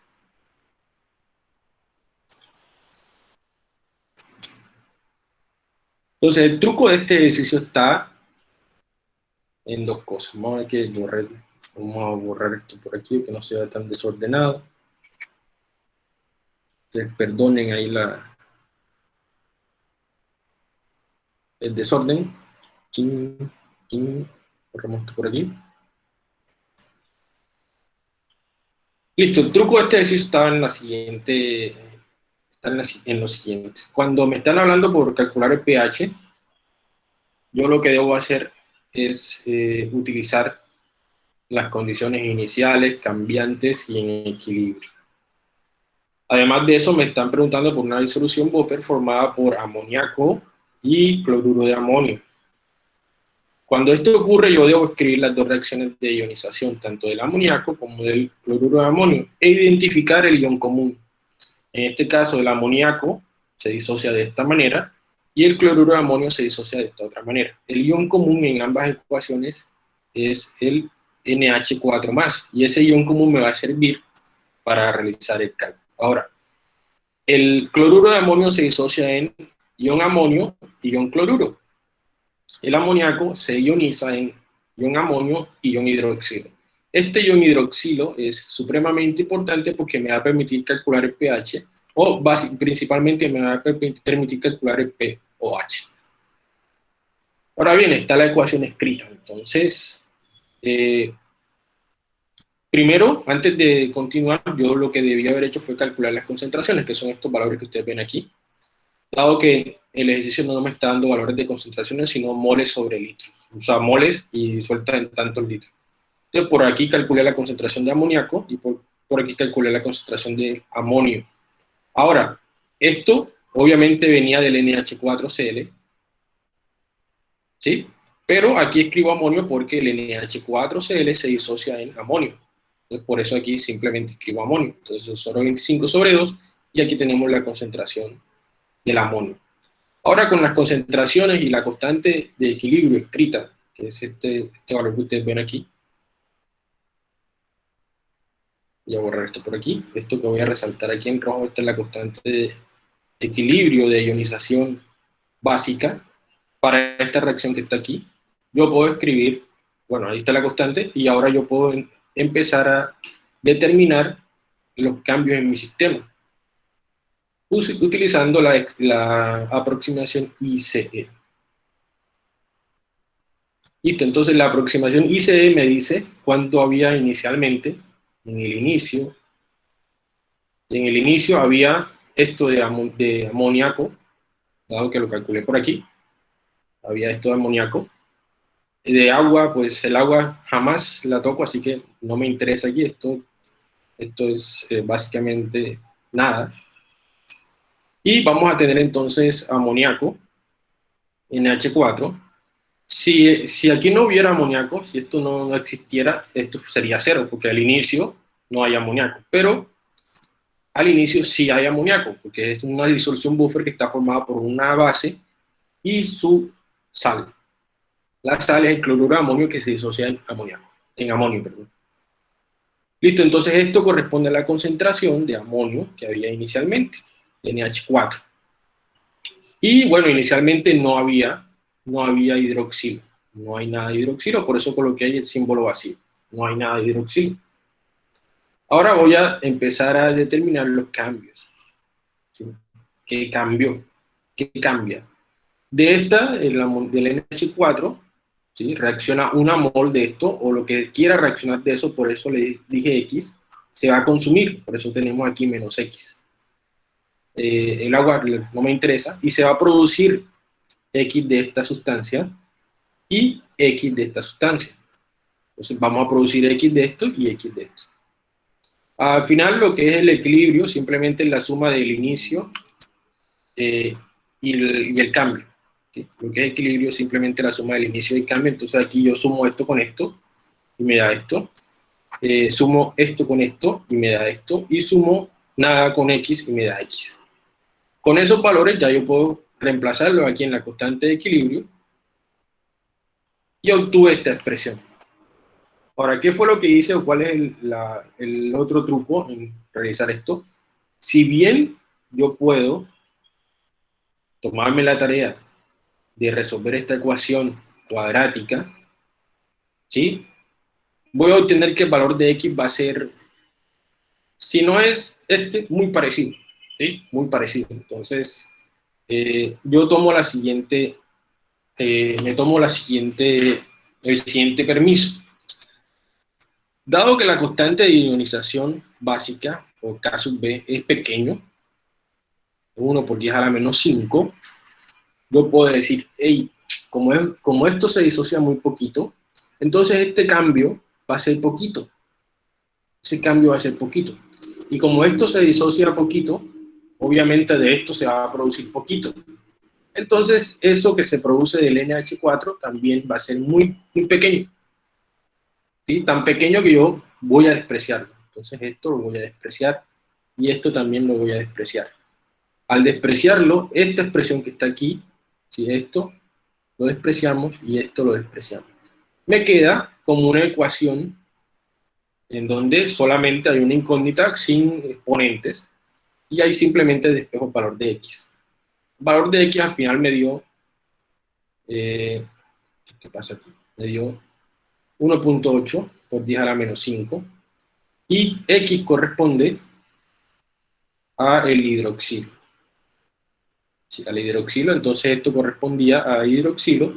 Speaker 1: Entonces, el truco de este ejercicio está en dos cosas. Vamos a ver que borrar Vamos a borrar esto por aquí, que no sea tan desordenado. Ustedes perdonen ahí la, el desorden. Borramos esto por aquí. Listo, el truco este ejercicio estaba en la siguiente, está en, en lo siguiente. Cuando me están hablando por calcular el pH, yo lo que debo hacer es eh, utilizar las condiciones iniciales, cambiantes y en equilibrio. Además de eso, me están preguntando por una disolución buffer formada por amoníaco y cloruro de amonio. Cuando esto ocurre, yo debo escribir las dos reacciones de ionización, tanto del amoníaco como del cloruro de amonio, e identificar el ion común. En este caso, el amoníaco se disocia de esta manera y el cloruro de amonio se disocia de esta otra manera. El ion común en ambas ecuaciones es el NH4+, más, y ese ion común me va a servir para realizar el cálculo. Ahora, el cloruro de amonio se disocia en ion amonio y ion cloruro. El amoníaco se ioniza en ion amonio y ion hidroxilo. Este ion hidroxilo es supremamente importante porque me va a permitir calcular el pH, o principalmente me va a permitir calcular el pOH. Ahora bien, está la ecuación escrita. Entonces, eh, primero, antes de continuar, yo lo que debía haber hecho fue calcular las concentraciones, que son estos valores que ustedes ven aquí, dado que el ejercicio no me está dando valores de concentraciones, sino moles sobre litros, o sea, moles y suelta en tantos litros. Entonces, por aquí calculé la concentración de amoníaco y por, por aquí calculé la concentración de amonio. Ahora, esto obviamente venía del NH4Cl, ¿sí? Pero aquí escribo amonio porque el NH4Cl se disocia en amonio. Entonces, por eso aquí simplemente escribo amonio. Entonces, solo 25 sobre 2, y aquí tenemos la concentración del amonio. Ahora, con las concentraciones y la constante de equilibrio escrita, que es este, este valor que ustedes ven aquí, voy a borrar esto por aquí, esto que voy a resaltar aquí en rojo, esta es la constante de equilibrio de ionización básica para esta reacción que está aquí, yo puedo escribir, bueno, ahí está la constante, y ahora yo puedo empezar a determinar los cambios en mi sistema, utilizando la, la aproximación ICE. Listo, entonces la aproximación ICE me dice cuánto había inicialmente, en el inicio, en el inicio había esto de, de amoníaco, dado que lo calculé por aquí, había esto de amoníaco, de agua, pues el agua jamás la toco, así que no me interesa aquí, esto, esto es eh, básicamente nada. Y vamos a tener entonces amoníaco, NH4. Si, si aquí no hubiera amoníaco, si esto no existiera, esto sería cero, porque al inicio no hay amoníaco. Pero al inicio sí hay amoníaco, porque es una disolución buffer que está formada por una base y su sal. La sal es el cloruro de amonio que se disocia en amoníaco, en amonio, perdón. Listo, entonces esto corresponde a la concentración de amonio que había inicialmente, NH4. Y bueno, inicialmente no había, no había hidroxilo, no hay nada de hidroxilo, por eso coloqué ahí el símbolo vacío, no hay nada de hidroxilo. Ahora voy a empezar a determinar los cambios. ¿Qué cambió? ¿Qué cambia? De esta, del NH4, reacciona una mol de esto, o lo que quiera reaccionar de eso, por eso le dije X, se va a consumir, por eso tenemos aquí menos X. Eh, el agua no me interesa, y se va a producir X de esta sustancia y X de esta sustancia. Entonces vamos a producir X de esto y X de esto. Al final lo que es el equilibrio simplemente es la suma del inicio eh, y el cambio. Lo que es equilibrio es simplemente la suma del inicio y cambio, entonces aquí yo sumo esto con esto y me da esto. Eh, sumo esto con esto y me da esto. Y sumo nada con x y me da x. Con esos valores ya yo puedo reemplazarlo aquí en la constante de equilibrio y obtuve esta expresión. Ahora, ¿qué fue lo que hice o cuál es el otro truco en realizar esto? Si bien yo puedo tomarme la tarea de resolver esta ecuación cuadrática, ¿sí? Voy a obtener que el valor de x va a ser, si no es este, muy parecido, ¿sí? Muy parecido. Entonces, eh, yo tomo la siguiente, eh, me tomo la siguiente, el siguiente permiso. Dado que la constante de ionización básica, o K sub B, es pequeño, 1 por 10 a la menos 5, yo puedo decir, hey, como, es, como esto se disocia muy poquito, entonces este cambio va a ser poquito. Ese cambio va a ser poquito. Y como esto se disocia poquito, obviamente de esto se va a producir poquito. Entonces, eso que se produce del NH4 también va a ser muy, muy pequeño. ¿Sí? Tan pequeño que yo voy a despreciarlo. Entonces esto lo voy a despreciar y esto también lo voy a despreciar. Al despreciarlo, esta expresión que está aquí si esto lo despreciamos y esto lo despreciamos. Me queda como una ecuación en donde solamente hay una incógnita sin exponentes y ahí simplemente despejo el valor de x. El valor de x al final me dio, eh, ¿qué pasa aquí? Me dio 1.8 por 10 a la menos 5 y x corresponde a el hidroxilo al hidroxilo, entonces esto correspondía a hidroxilo,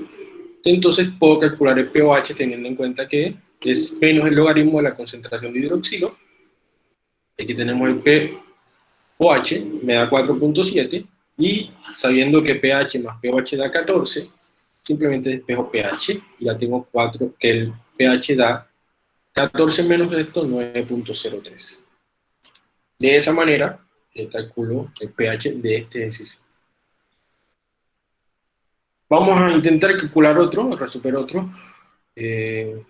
Speaker 1: entonces puedo calcular el pOH teniendo en cuenta que es menos el logaritmo de la concentración de hidroxilo, aquí tenemos el pOH, me da 4.7, y sabiendo que pH más pOH da 14, simplemente despejo pH, y ya tengo 4, que el pH da 14 menos esto, 9.03. De esa manera, calculo el pH de este ejercicio. Vamos a intentar calcular otro, resolver otro. Eh,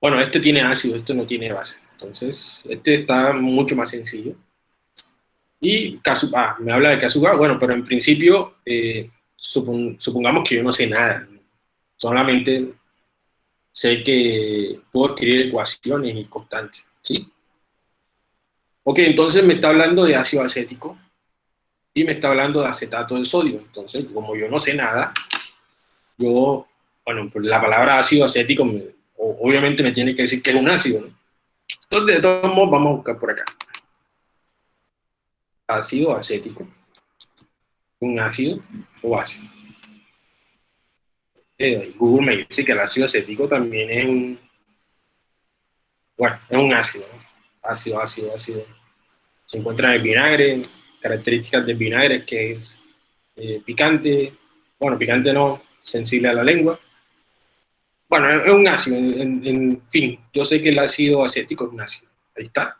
Speaker 1: bueno, este tiene ácido, este no tiene base. Entonces, este está mucho más sencillo. Y ah, me habla de Kazuga, bueno, pero en principio, eh, supongamos que yo no sé nada. Solamente sé que puedo escribir ecuaciones y constantes, ¿sí? Ok, entonces me está hablando de ácido acético y me está hablando de acetato de sodio. Entonces, como yo no sé nada, yo, bueno, pues la palabra ácido acético obviamente me tiene que decir que es un ácido, ¿no? Entonces, de todos modos, vamos a buscar por acá. Ácido acético. Un ácido o ácido. Eh, Google me dice que el ácido acético también es un, bueno, es un ácido, ácido, ácido, ácido. Se encuentra en el vinagre, características del vinagre que es eh, picante, bueno, picante no, sensible a la lengua. Bueno, es un ácido, en, fin, yo sé que el ácido acético es un ácido, ahí está.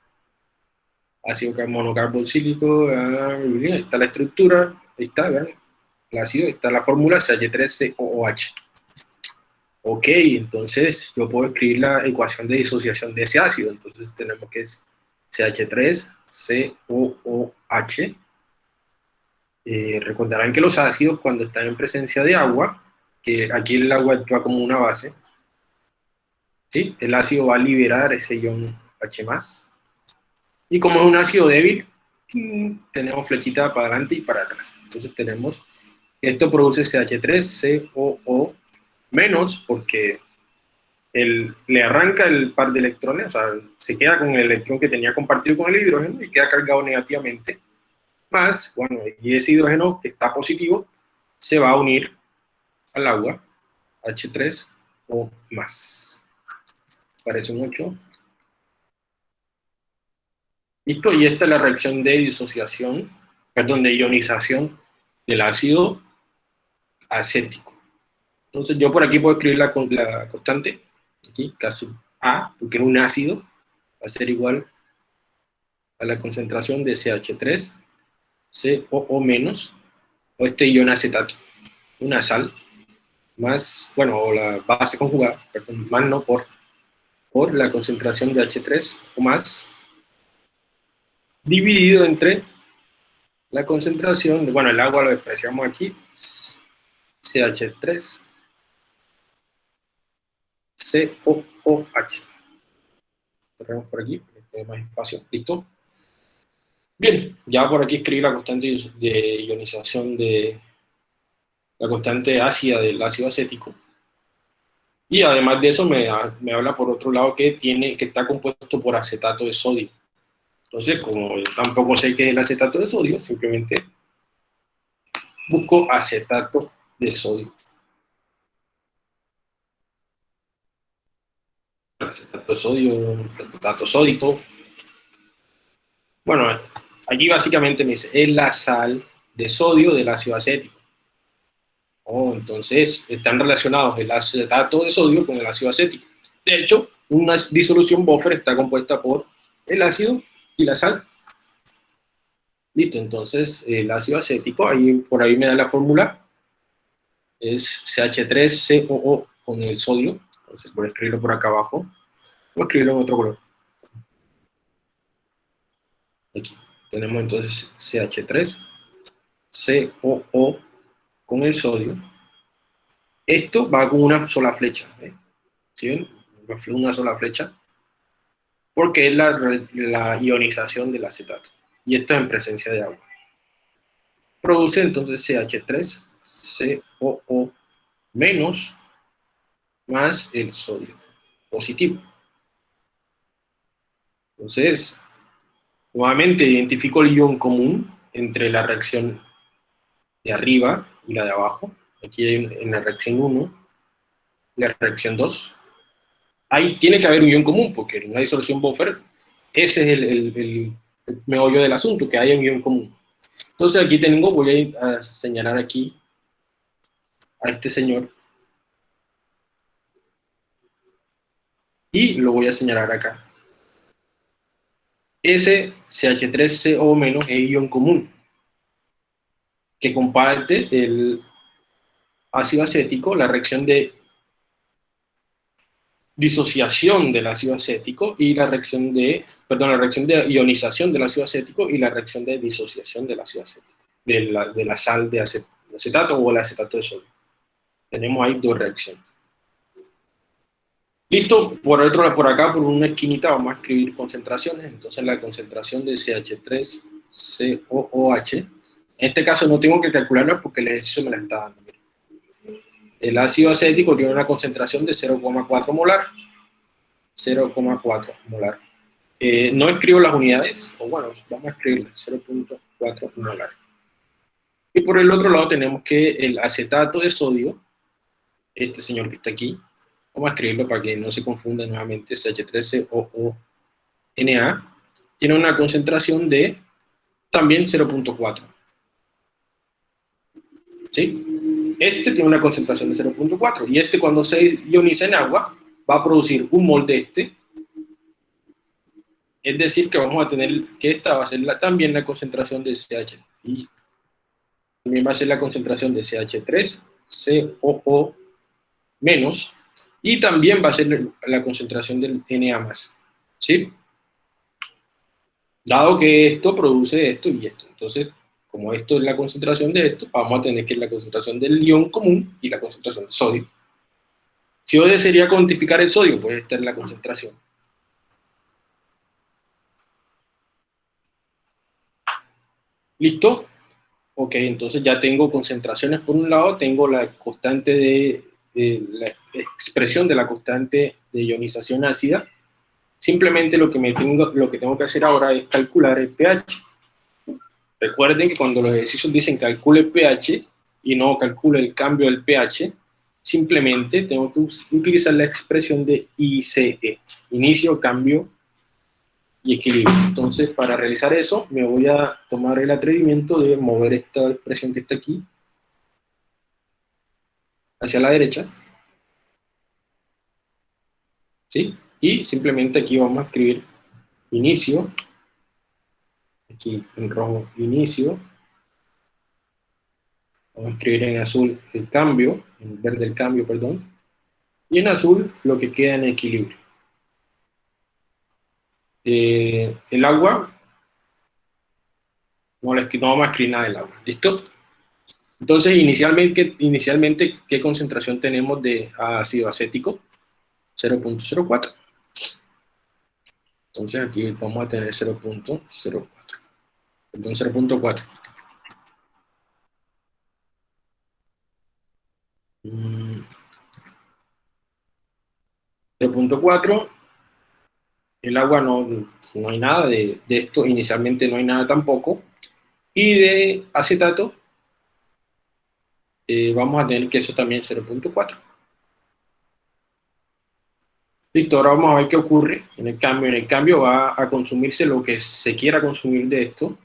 Speaker 1: Ácido monocarboxílico, ah, ahí está la estructura, ahí está, vean, el ácido, está la fórmula CH3COOH. Ok, entonces yo puedo escribir la ecuación de disociación de ese ácido. Entonces tenemos que CH3COOH. Eh, recordarán que los ácidos cuando están en presencia de agua, que aquí el agua actúa como una base, ¿sí? el ácido va a liberar ese ion H+. Y como es un ácido débil, tenemos flechita para adelante y para atrás. Entonces tenemos, esto produce CH3COO menos porque le arranca el par de electrones, o sea, se queda con el electrón que tenía compartido con el hidrógeno y queda cargado negativamente, más, bueno, y ese hidrógeno que está positivo se va a unir al agua, H3 o más. Parece mucho. Listo, y esta es la reacción de disociación, perdón, de ionización del ácido acético. Entonces yo por aquí puedo escribir la constante, aquí, caso A, porque es un ácido, va a ser igual a la concentración de CH3, COO menos, o este ion acetato, una sal, más, bueno, o la base conjugada, perdón, más no por, por la concentración de H3 o más, dividido entre la concentración, bueno, el agua lo expresamos aquí, CH3 C-O-O-H. Cerramos por aquí, para más espacio. ¿Listo? Bien, ya por aquí escribí la constante de ionización de la constante ácida del ácido acético. Y además de eso me, me, habla por otro lado que, tiene, que está compuesto por acetato de sodio. Entonces, como tampoco sé qué es el acetato de sodio, simplemente busco acetato de sodio. Acetato de sodio, acetato sódico. Bueno, aquí básicamente me dice, es la sal de sodio del ácido acético. Oh, entonces están relacionados el acetato de sodio con el ácido acético. De hecho, una disolución buffer está compuesta por el ácido y la sal. Listo, entonces el ácido acético, ahí, por ahí me da la fórmula, es CH3COO con el sodio, entonces voy a escribirlo por acá abajo, Voy a escribirlo en otro color. Aquí. Tenemos entonces CH3, COO con el sodio. Esto va con una sola flecha. ¿eh? ¿Sí ven? Una sola flecha. Porque es la, la ionización del acetato. Y esto es en presencia de agua. Produce entonces CH3, COO menos más el sodio positivo. Entonces, nuevamente identifico el ion común entre la reacción de arriba y la de abajo. Aquí en la reacción 1, la reacción 2. Ahí tiene que haber un ion común, porque en una disolución buffer, ese es el, meollo del asunto, que haya un ion común. Entonces aquí tengo, voy a señalar aquí a este señor. Y lo voy a señalar acá. Ese CH3CO- es ion común, que comparte el ácido acético, la reacción de disociación del ácido acético y la reacción de, perdón, la reacción de ionización del ácido acético y la reacción de disociación del ácido acético, de la, de la sal de acetato o el acetato de sodio. Tenemos ahí dos reacciones. Listo, por otro por acá, por una esquinita, vamos a escribir concentraciones. Entonces la concentración de CH3COOH, en este caso no tengo que calcularlo porque el ejercicio me la está dando. El ácido acético tiene una concentración de 0,4 molar. 0,4 molar. Eh, no escribo las unidades, o bueno, vamos a escribir 0.4 molar. Y por el otro lado tenemos que el acetato de sodio, este señor que está aquí, vamos a escribirlo para que no se confunda nuevamente, CH13OONA, tiene una concentración de también 0.4. ¿Sí? Este tiene una concentración de 0.4, y este cuando se ioniza en agua, va a producir un mol de este, es decir, que vamos a tener que esta va a ser también la concentración de CH, y también va a ser la concentración de CH3, COO menos, y también va a ser la concentración del Na+. ¿Sí? Dado que esto produce esto y esto. Entonces, como esto es la concentración de esto, vamos a tener que la concentración del ion común y la concentración del sodio. Si yo desearía cuantificar el sodio, pues esta es la concentración. ¿Listo? Ok, entonces ya tengo concentraciones por un lado, tengo la constante de la expresión de la constante de ionización ácida, simplemente lo que, me tengo, lo que tengo que hacer ahora es calcular el pH. Recuerden que cuando los ejercicios dicen calcule el pH y no calcule el cambio del pH, simplemente tengo que utilizar la expresión de ICE, inicio, cambio y equilibrio. Entonces, para realizar eso, me voy a tomar el atrevimiento de mover esta expresión que está aquí hacia la derecha. ¿Sí? Y simplemente aquí vamos a escribir inicio, aquí en rojo inicio, vamos a escribir en azul el cambio, en verde el cambio, perdón, y en azul lo que queda en equilibrio. Eh, el agua, no, no vamos a escribir nada del agua, ¿listo? Entonces, inicialmente, inicialmente, ¿qué concentración tenemos de ácido acético? 0.04. Entonces aquí vamos a tener 0.04. Perdón, 0.4. 0.4. El agua no, no hay nada de esto, inicialmente no hay nada tampoco. Y de acetato eh, vamos a tener que eso también 0.4. Listo, ahora vamos a ver qué ocurre en el cambio. En el cambio va a consumirse lo que se quiera consumir de esto,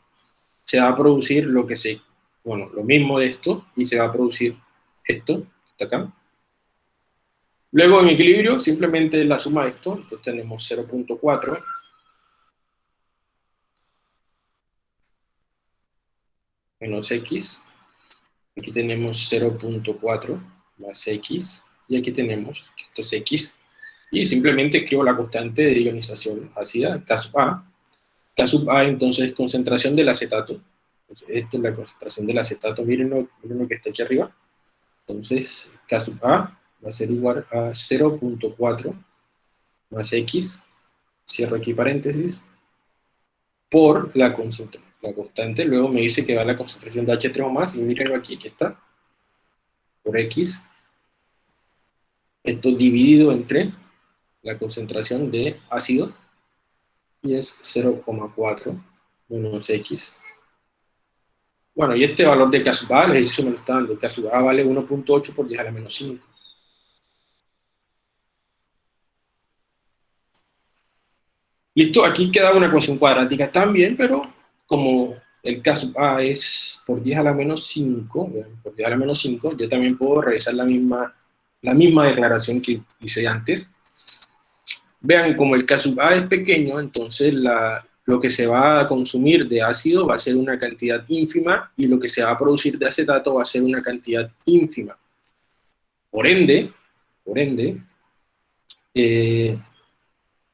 Speaker 1: se va a producir lo que se, bueno, lo mismo de esto, y se va a producir esto, acá. Luego en equilibrio, simplemente la suma de esto, entonces tenemos 0.4 menos x Aquí tenemos 0.4 más x, y aquí tenemos esto es x, y simplemente escribo la constante de ionización ácida, K sub A. K sub A entonces es concentración del acetato, entonces, esto es la concentración del acetato, miren lo, miren lo que está aquí arriba. Entonces, K sub A va a ser igual a 0.4 más X, cierro aquí paréntesis, por la concentración la constante, luego me dice que va la concentración de H3 o más, y miren aquí, aquí está, por X, esto dividido entre la concentración de ácido, y es 0,4 menos X. Bueno, y este valor de K sub A, el ejercicio me lo está dando, vale 1.8 por 10 a la menos 5. Listo, aquí queda una ecuación cuadrática también, pero como el caso A es por 10 a la menos 5, por 10 a la menos 5, yo también puedo realizar la misma, la misma declaración que hice antes. Vean, como el caso A es pequeño, entonces la, lo que se va a consumir de ácido va a ser una cantidad ínfima y lo que se va a producir de acetato va a ser una cantidad ínfima. Por ende, por ende, eh,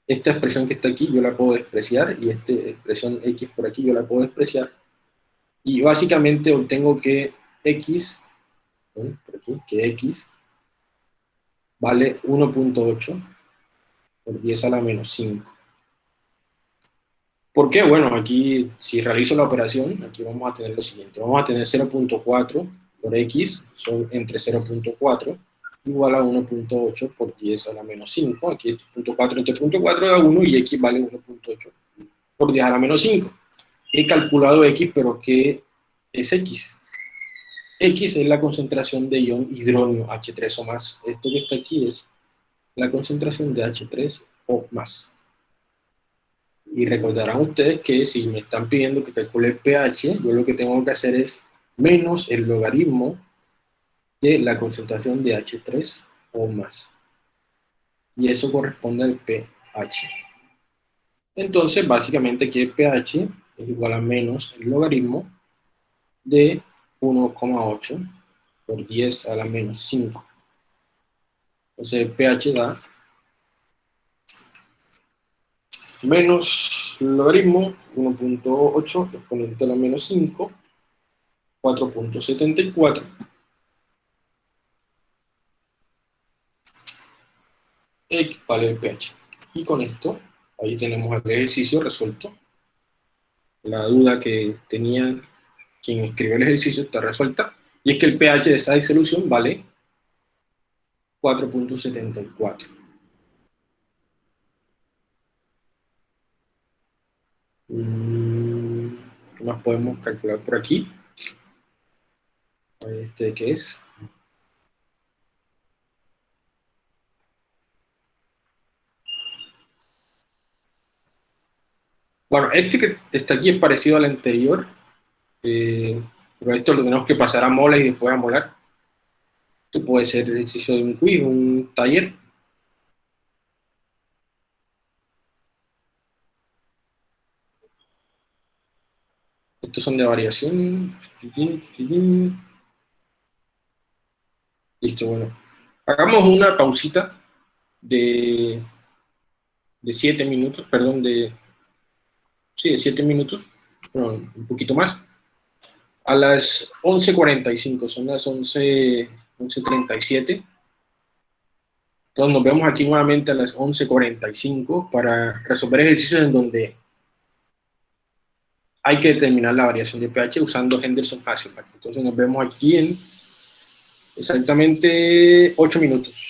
Speaker 1: esta expresión que está aquí yo la puedo despreciar y esta expresión x por aquí yo la puedo despreciar. Y básicamente obtengo que x, por aquí, que x vale 1.8 por 10 a la menos 5. ¿Por qué? Bueno, aquí si realizo la operación, aquí vamos a tener lo siguiente. Vamos a tener 0.4 por x, son entre 0.4 igual a 1.8 por 10 a la menos 5. Aquí 0.4 entre 0.4 da 1 y x vale 1.8 por 10 a la menos 5. He calculado x, pero ¿qué es x? X es la concentración de ion hidróneo H3 o más. Esto que está aquí es la concentración de H3 o más. Y recordarán ustedes que si me están pidiendo que calcule pH, yo lo que tengo que hacer es menos el logaritmo de la concentración de H3 o más. Y eso corresponde al pH. Entonces, básicamente aquí pH es igual a menos el logaritmo de 1,8 por 10 a la menos 5. Entonces el pH da menos logaritmo 1.8 exponente a la menos 5, 4.74 vale el pH. Y con esto, ahí tenemos el ejercicio resuelto. La duda que tenía quien escribió el ejercicio está resuelta. Y es que el pH de esa disolución vale 4.74. Mm, ¿Qué más podemos calcular por aquí? Este que es Bueno, este que está aquí es parecido al anterior, eh, pero esto lo tenemos que pasar a moles y después a molar. Esto puede ser el ejercicio de un quiz, un taller. Estos son de variación. Listo, bueno. Hagamos una pausita de, de 7 minutos, perdón, de sí, 7 minutos, un poquito más, a las 11.45, son las 11.37. 11, Entonces nos vemos aquí nuevamente a las 11.45 para resolver ejercicios en donde hay que determinar la variación de pH usando Henderson Hasselbalch. Entonces nos vemos aquí en exactamente 8 minutos.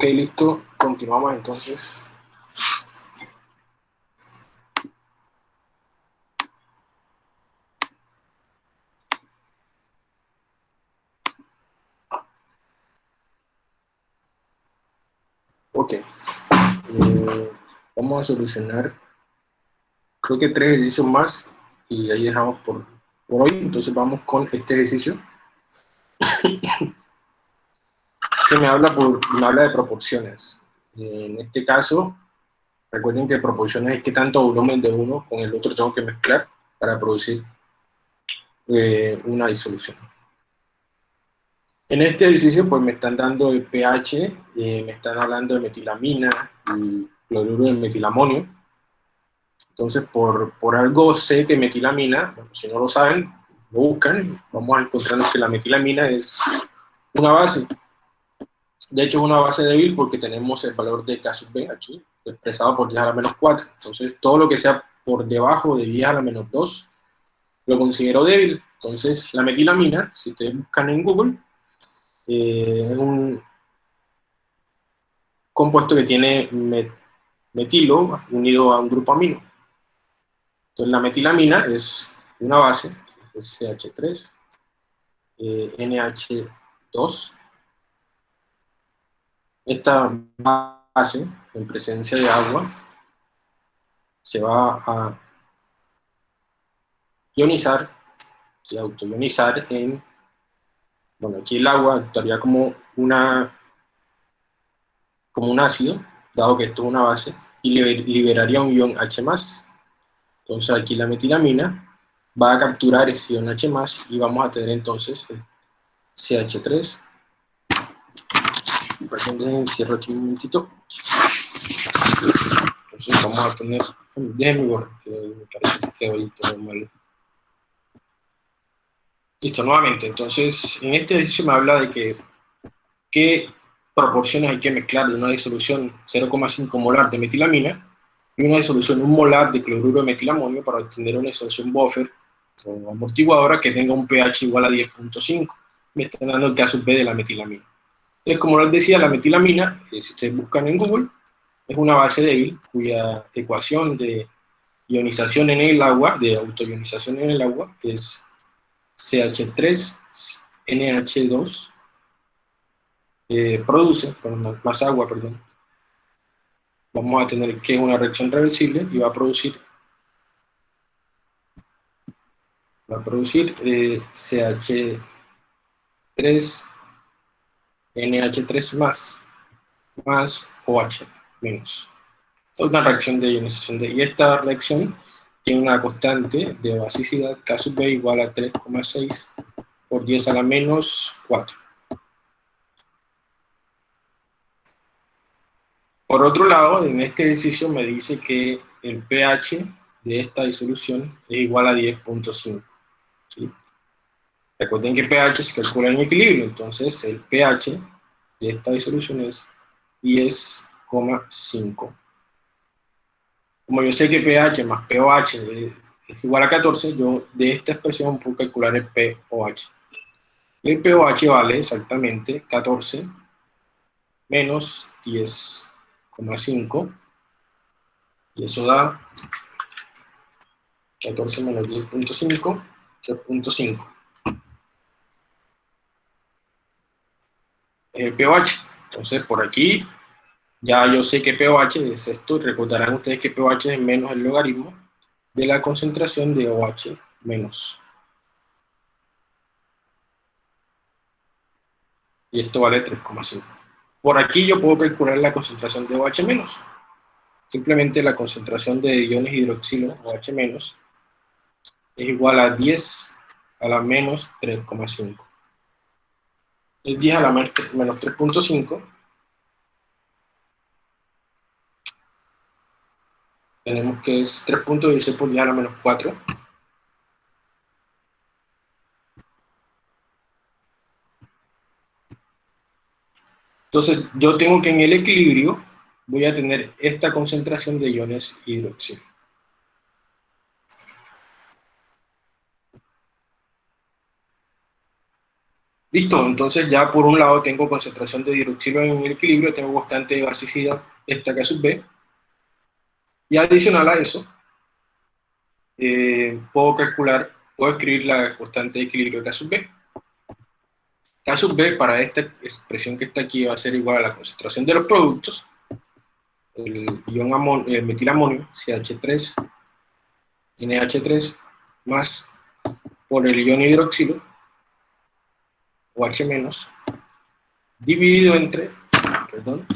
Speaker 1: Ok, listo. Continuamos entonces. Ok. Eh, vamos a solucionar, creo que tres ejercicios más y ahí dejamos por, por hoy. Entonces vamos con este ejercicio. Que me habla, por, me habla de proporciones. En este caso, recuerden que proporciones es que tanto volumen de uno con el otro tengo que mezclar para producir eh, una disolución. En este ejercicio pues me están dando el pH, eh, me están hablando de metilamina y cloruro de metilamonio. Entonces por, por algo sé que metilamina, si no lo saben, lo buscan, vamos a encontrar que la metilamina es una base de hecho, es una base débil porque tenemos el valor de K sub B aquí, expresado por 10 a la menos 4. Entonces, todo lo que sea por debajo de 10 a la menos 2, lo considero débil. Entonces, la metilamina, si ustedes buscan en Google, eh, es un compuesto que tiene metilo unido a un grupo amino. Entonces, la metilamina es una base, es CH3, eh, NH2, esta base, en presencia de agua, se va a ionizar, se autoionizar en, bueno, aquí el agua actuaría como una como un ácido, dado que esto es una base, y liberaría un ion H+. Entonces aquí la metilamina va a capturar ese ion H+, y vamos a tener entonces el CH3 Cierro aquí un momentito. Entonces vamos a tener, déjenme borrar, que me parece que hoy todo mal. Listo, nuevamente, entonces en este ejercicio me habla de que qué proporciones hay que mezclar de una disolución 0,5 molar de metilamina y una disolución 1 molar de cloruro de metilamonio para obtener una disolución buffer o amortiguadora que tenga un pH igual a 10.5. Me están dando el caso B de la metilamina. Entonces, como les decía, la metilamina, si ustedes buscan en Google, es una base débil cuya ecuación de ionización en el agua, de autoionización en el agua, es CH3NH2, eh, produce, más agua, perdón, vamos a tener que es una reacción reversible y va a producir va a producir eh, CH3 NH3 más, más OH menos. Es una reacción de ionización de, y esta reacción tiene una constante de basicidad K sub B igual a 3,6 por 10 a la menos 4. Por otro lado, en este ejercicio me dice que el pH de esta disolución es igual a 10.5. ¿sí? Recuerden que pH se calcula en equilibrio, entonces el pH de esta disolución es 10,5. Como yo sé que pH más pOH es igual a 14, yo de esta expresión puedo calcular el pOH. El pOH vale exactamente 14 menos 10,5 y eso da 14 menos 10.5, 3.5. el pH. Entonces, por aquí, ya yo sé que pOH es esto, recordarán ustedes que pOH es menos el logaritmo de la concentración de OH menos. Y esto vale 3,5. Por aquí yo puedo calcular la concentración de OH menos. Simplemente la concentración de iones hidroxilo, OH menos, es igual a 10 a la menos 3,5 el 10 a la menos 3.5, tenemos que es 3.16 por 10 a la menos 4, Entonces, yo tengo que en el equilibrio voy a tener esta concentración de iones hidroxilo. Listo, entonces ya por un lado tengo concentración de hidroxilo en equilibrio, tengo constante de basicidad, esta K sub B, y adicional a eso, eh, puedo calcular, puedo escribir la constante de equilibrio K sub B. K sub B para esta expresión que está aquí va a ser igual a la concentración de los productos, el ion el metilamonio, CH3, NH3, más por el ion hidroxilo, OH-, dividido entre, perdón,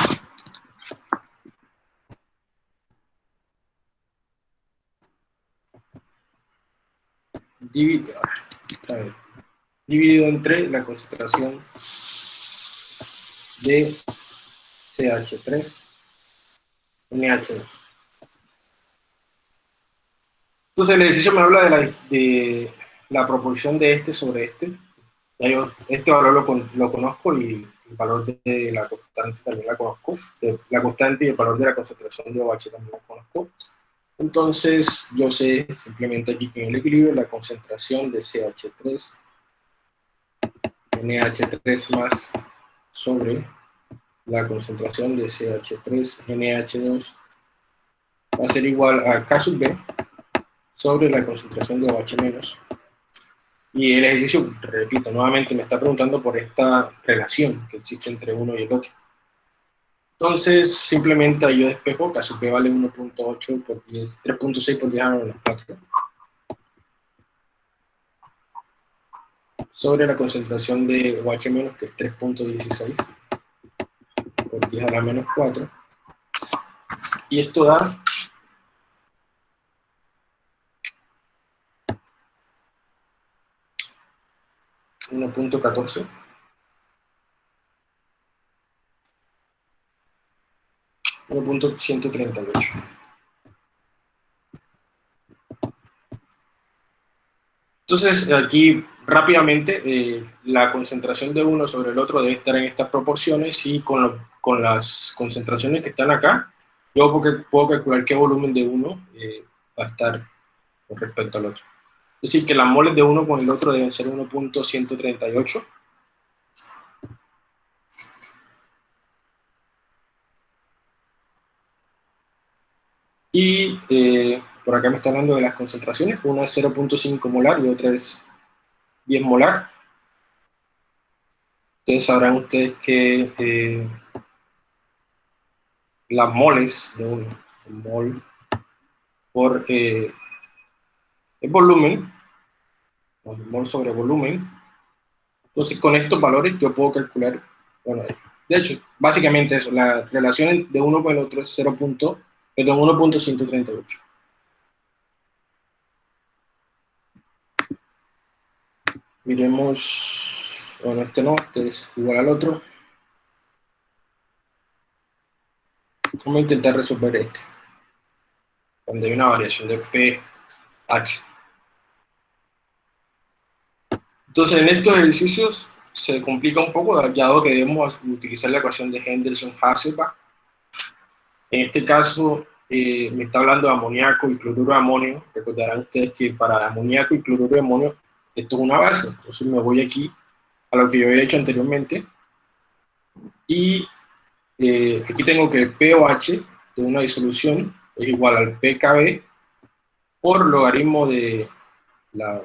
Speaker 1: dividido, dividido entre la concentración de CH3 NH2. Entonces el ejercicio me habla de la, de la proporción de este sobre este. Yo este valor lo, lo conozco y el valor de la constante también la conozco. la constante y el valor de la concentración de OH también lo conozco. Entonces, yo sé simplemente aquí que en el equilibrio la concentración de CH3, NH3 más sobre la concentración de CH3, NH2 va a ser igual a K sub B sobre la concentración de OH menos. Y el ejercicio, repito, nuevamente me está preguntando por esta relación que existe entre uno y el otro. Entonces, simplemente yo despejo, B vale 1.8 por 10, 3.6 por 10 a menos 4. Sobre la concentración de OH menos, que es 3.16 por 10 a la menos 4. Y esto da 1.14. punto 138. Entonces, aquí rápidamente, eh, la concentración de uno sobre el otro debe estar en estas proporciones y con, con las concentraciones que están acá, yo puedo calcular qué volumen de uno eh, va a estar con respecto al otro. Es decir, que las moles de uno con el otro deben ser 1.138. Y eh, por acá me está hablando de las concentraciones. Una es 0.5 molar y otra es 10 molar. Entonces sabrán ustedes que eh, las moles de uno, mol por eh, el volumen, mol sobre volumen. Entonces, con estos valores yo puedo calcular, bueno, de hecho, básicamente eso, la relación de uno con el otro es 0. Perdón, 1.138. Miremos, bueno, este no, este es igual al otro. Vamos a intentar resolver este, donde hay una variación de pH. Entonces, en estos ejercicios se complica un poco, dado que debemos utilizar la ecuación de Henderson-Hasselbalch. En este caso, eh, me está hablando de amoníaco y cloruro de amonio. Recordarán ustedes que para amoníaco y cloruro de amonio, esto es una base. Entonces me voy aquí a lo que yo había hecho anteriormente. Y eh, aquí tengo que el pOH de una disolución es igual al pKb por logaritmo de la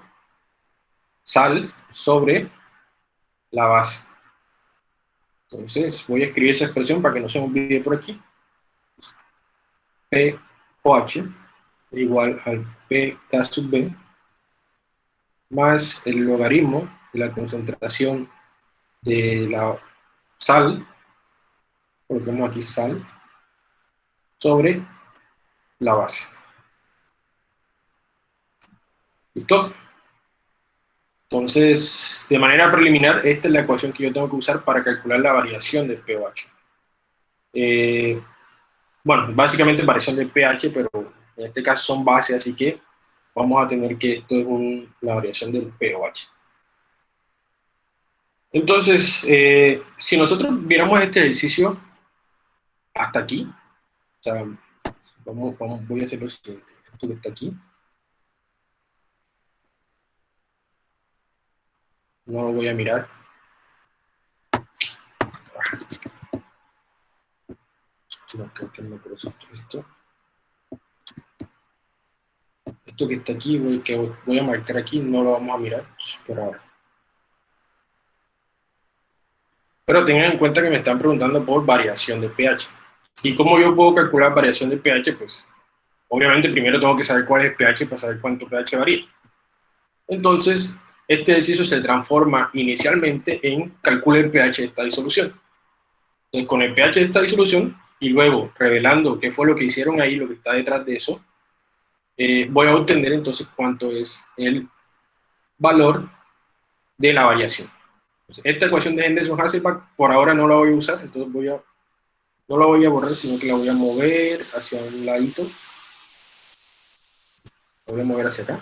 Speaker 1: sal sobre la base. Entonces voy a escribir esa expresión para que no se me olvide por aquí. POH igual al PK sub B más el logaritmo de la concentración de la sal, coloquemos aquí sal, sobre la base. ¿Listo? Entonces, de manera preliminar, esta es la ecuación que yo tengo que usar para calcular la variación del pH. Eh, bueno, básicamente variación del pH, pero en este caso son bases, así que vamos a tener que esto es la variación del pH. Entonces, eh, si nosotros viéramos este ejercicio hasta aquí, o sea, vamos, voy a hacer lo siguiente, esto que está aquí, No lo voy a mirar. Esto. Que está aquí, voy, que voy a marcar aquí, no lo vamos a mirar. Pues, Pero tengan en cuenta que me están preguntando por variación de pH. ¿Y cómo yo puedo calcular variación de pH? Pues obviamente primero tengo que saber cuál es el pH para saber cuánto pH varía. Entonces, este ejercicio se transforma inicialmente en calcular el pH de esta disolución. Entonces, con el pH de esta disolución, y luego revelando qué fue lo que hicieron ahí, lo que está detrás de eso, eh, voy a obtener entonces cuánto es el valor de la variación. esta ecuación de Henderson-Hasselbalch por ahora no la voy a usar, entonces voy a, no la voy a borrar, sino que la voy a mover hacia un ladito. La voy a mover hacia acá.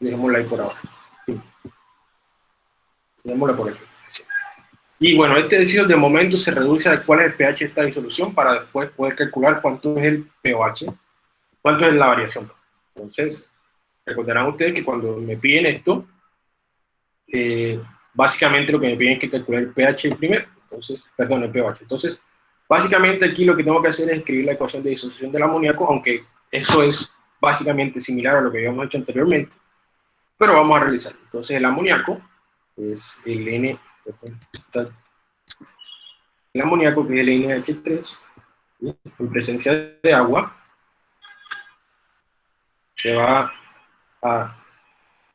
Speaker 1: Dejémosla ahí por ahora. Y bueno, este ejercicio de momento se reduce a cuál es el pH de esta disolución para después poder calcular cuánto es el pH, cuánto es la variación. Entonces, recordarán ustedes que cuando me piden esto, eh, básicamente lo que me piden es que calcular el pH primero, entonces, perdón, el pH. Entonces, básicamente aquí lo que tengo que hacer es escribir la ecuación de disolución del amoníaco, aunque eso es básicamente similar a lo que habíamos hecho anteriormente, pero vamos a realizar. Entonces, el amoníaco es el N el amoníaco, que es el NH3, en presencia de agua, se va a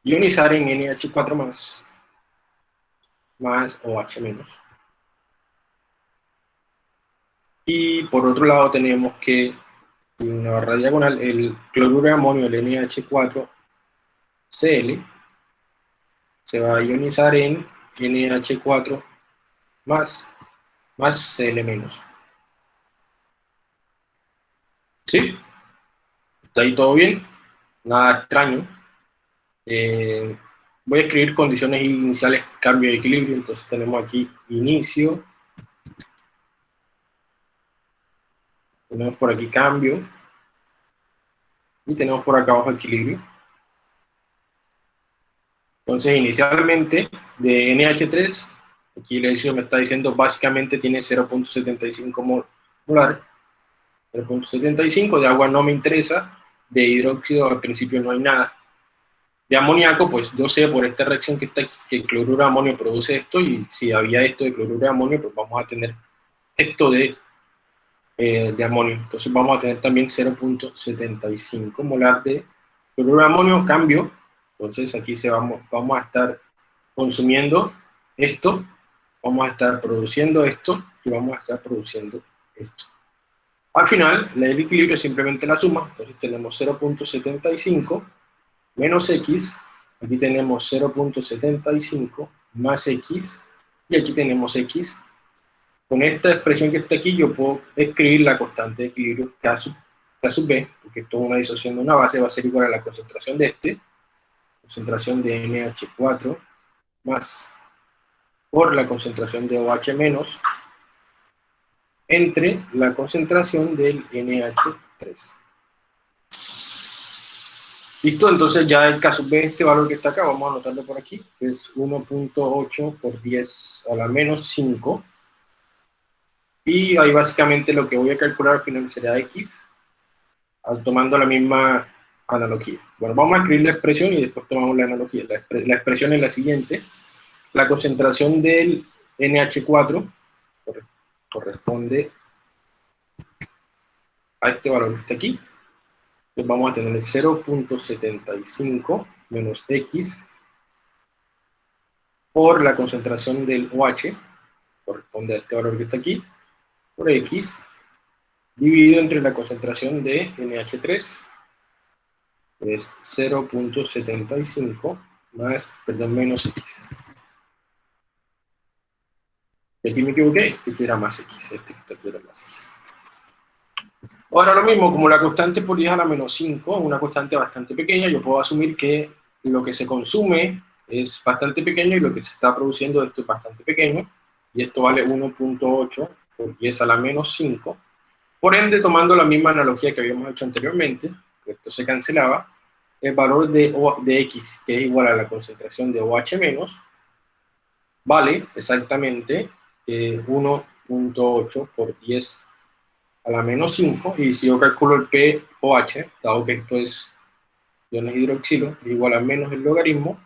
Speaker 1: ionizar en NH4 más, más OH menos. Y por otro lado tenemos que, en una barra diagonal, el cloruro de amonio, el NH4Cl, se va a ionizar en NH4 más, más Cl menos. ¿Sí? ¿Está ahí todo bien? Nada extraño. Eh, voy a escribir condiciones iniciales, cambio de equilibrio. Entonces tenemos aquí inicio. Tenemos por aquí cambio. Y tenemos por acá abajo equilibrio. Entonces, inicialmente, de NH3, aquí el ejercicio me está diciendo, básicamente tiene 0.75 molar. 0.75, de agua no me interesa, de hidróxido al principio no hay nada. De amoníaco, pues yo sé por esta reacción que está que el cloruro de amonio produce esto, y si había esto de cloruro de amonio, pues vamos a tener esto de, eh, de amonio. Entonces vamos a tener también 0.75 molar de cloruro de amonio, cambio, entonces aquí se vamos, vamos a estar consumiendo esto, vamos a estar produciendo esto y vamos a estar produciendo esto. Al final, el equilibrio es simplemente la suma, entonces tenemos 0.75 menos x, aquí tenemos 0.75 más x, y aquí tenemos x. Con esta expresión que está aquí, yo puedo escribir la constante de equilibrio K sub, K sub B, porque esto es una disociación de una base, va a ser igual a la concentración de este, concentración de NH4 más por la concentración de OH menos entre la concentración del NH3. Listo, entonces ya el caso B, este valor que está acá, vamos a anotarlo por aquí, es 1.8 por 10 a la menos 5. Y ahí básicamente lo que voy a calcular al final será X, tomando la misma analogía. Bueno, vamos a escribir la expresión y después tomamos la analogía. La, expresión es la siguiente. La concentración del NH4 corresponde a este valor que está aquí. Entonces vamos a tener el 0.75 menos X por la concentración del OH, corresponde a este valor que está aquí, por X, dividido entre la concentración de NH3, es 0.75 más, perdón, menos x. Aquí me equivoqué, este era más x, este era más. Ahora lo mismo, como la constante por 10 a la menos 5 es una constante bastante pequeña, yo puedo asumir que lo que se consume es bastante pequeño y lo que se está produciendo esto es bastante pequeño, y esto vale 1.8 por 10 a la menos 5. Por ende, tomando la misma analogía que habíamos hecho anteriormente, esto se cancelaba, el valor de, de X, que es igual a la concentración de OH menos, vale exactamente 1.8 eh, por 10 a la menos 5, y si yo calculo el pOH, dado que esto es iones hidroxilo, es igual a menos el logaritmo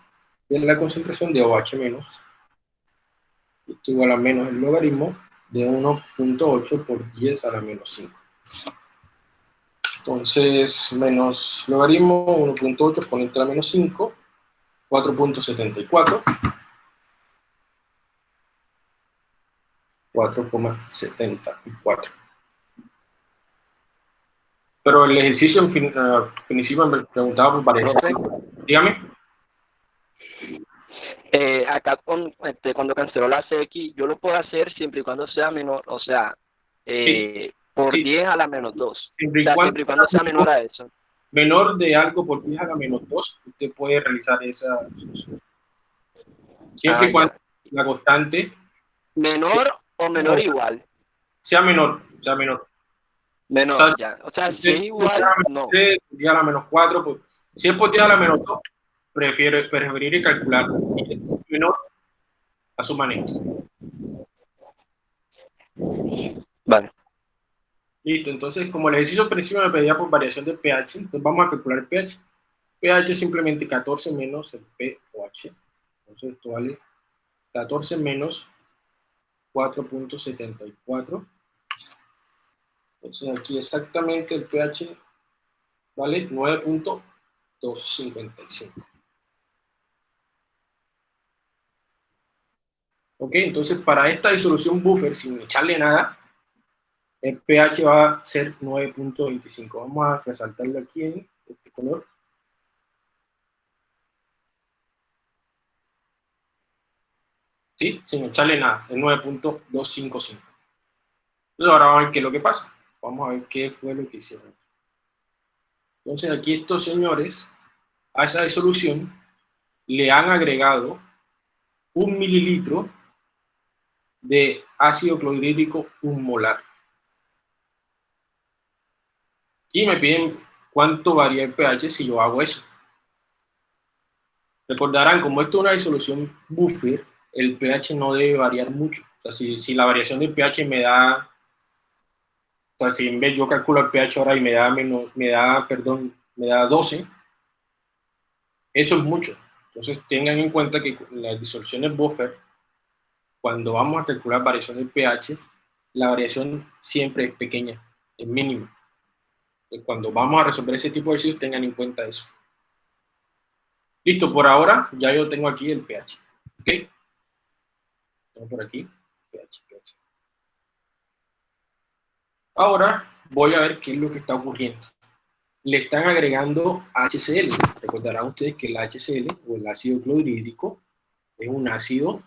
Speaker 1: de la concentración de OH menos, esto igual a menos el logaritmo de 1.8 por 10 a la menos 5. Entonces, menos logaritmo 1.8 exponente a la menos 5, 4.74. 4,74. Pero el ejercicio en fin, uh, principio me preguntaba por variación. Dígame.
Speaker 3: Eh, acá con, este, cuando canceló la CX, yo lo puedo hacer siempre y cuando sea menor, o sea, eh, por 10 a la menos 2. Siempre y, cuando, sea menor a eso.
Speaker 1: Menor de algo por 10 a la menos 2, usted puede realizar esa solución. Siempre y ah, cuando la constante...
Speaker 3: Menor o menor igual.
Speaker 1: Sea menor, sea menor.
Speaker 3: Menor, o sea, ya. O sea, si es igual, no.
Speaker 1: 10 a la menos 4, pues, si es por 10 a la menos 2, prefiero, preferiría calcular menor a su manera.
Speaker 3: Vale.
Speaker 1: Listo, entonces como el ejercicio principio me pedía por variación del pH, entonces vamos a calcular el pH. pH es simplemente 14 menos el pOH. Entonces esto vale 14 menos 4.74. Entonces aquí exactamente el pH vale 9.255. Ok, entonces para esta disolución buffer, sin echarle nada, el pH va a ser 9.25. Vamos a resaltarlo aquí en este color. ¿Sí? Sin echarle nada, es 9.255. Entonces ahora vamos a ver qué es lo que pasa. Vamos a ver qué fue lo que hicieron. Entonces aquí estos señores, a esa disolución, le han agregado un mililitro de ácido clorhídrico un molar. Y me piden cuánto varía el pH si yo hago eso. Recordarán, como esto es una disolución buffer, el pH no debe variar mucho. O sea, si, si la variación del pH me da, o sea, si en vez yo calculo el pH ahora y me da menos, me da, perdón, me da 12, eso es mucho. Entonces tengan en cuenta que las disoluciones buffer cuando vamos a calcular variación del pH, la variación siempre es pequeña, es mínima. Cuando vamos a resolver ese tipo de ejercicios, tengan en cuenta eso. Listo, por ahora ya yo tengo aquí el pH. ¿Ok? Tengo por aquí pH, pH. Ahora voy a ver qué es lo que está ocurriendo. Le están agregando HCl. Recordarán ustedes que el HCl o el ácido clorhídrico es un ácido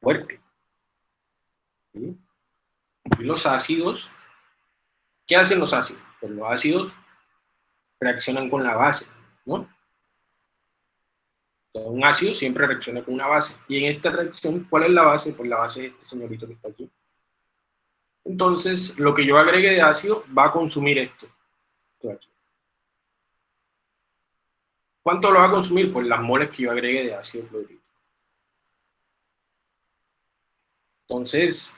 Speaker 1: fuerte. Y los ácidos, ¿qué hacen los ácidos? Los ácidos reaccionan con la base, ¿no? un ácido siempre reacciona con una base. Y en esta reacción, ¿cuál es la base? Pues la base es este señorito que está aquí. Entonces, lo que yo agregue de ácido va a consumir esto. ¿Cuánto lo va a consumir? Pues las moles que yo agregue de ácido clorhídrico. Entonces,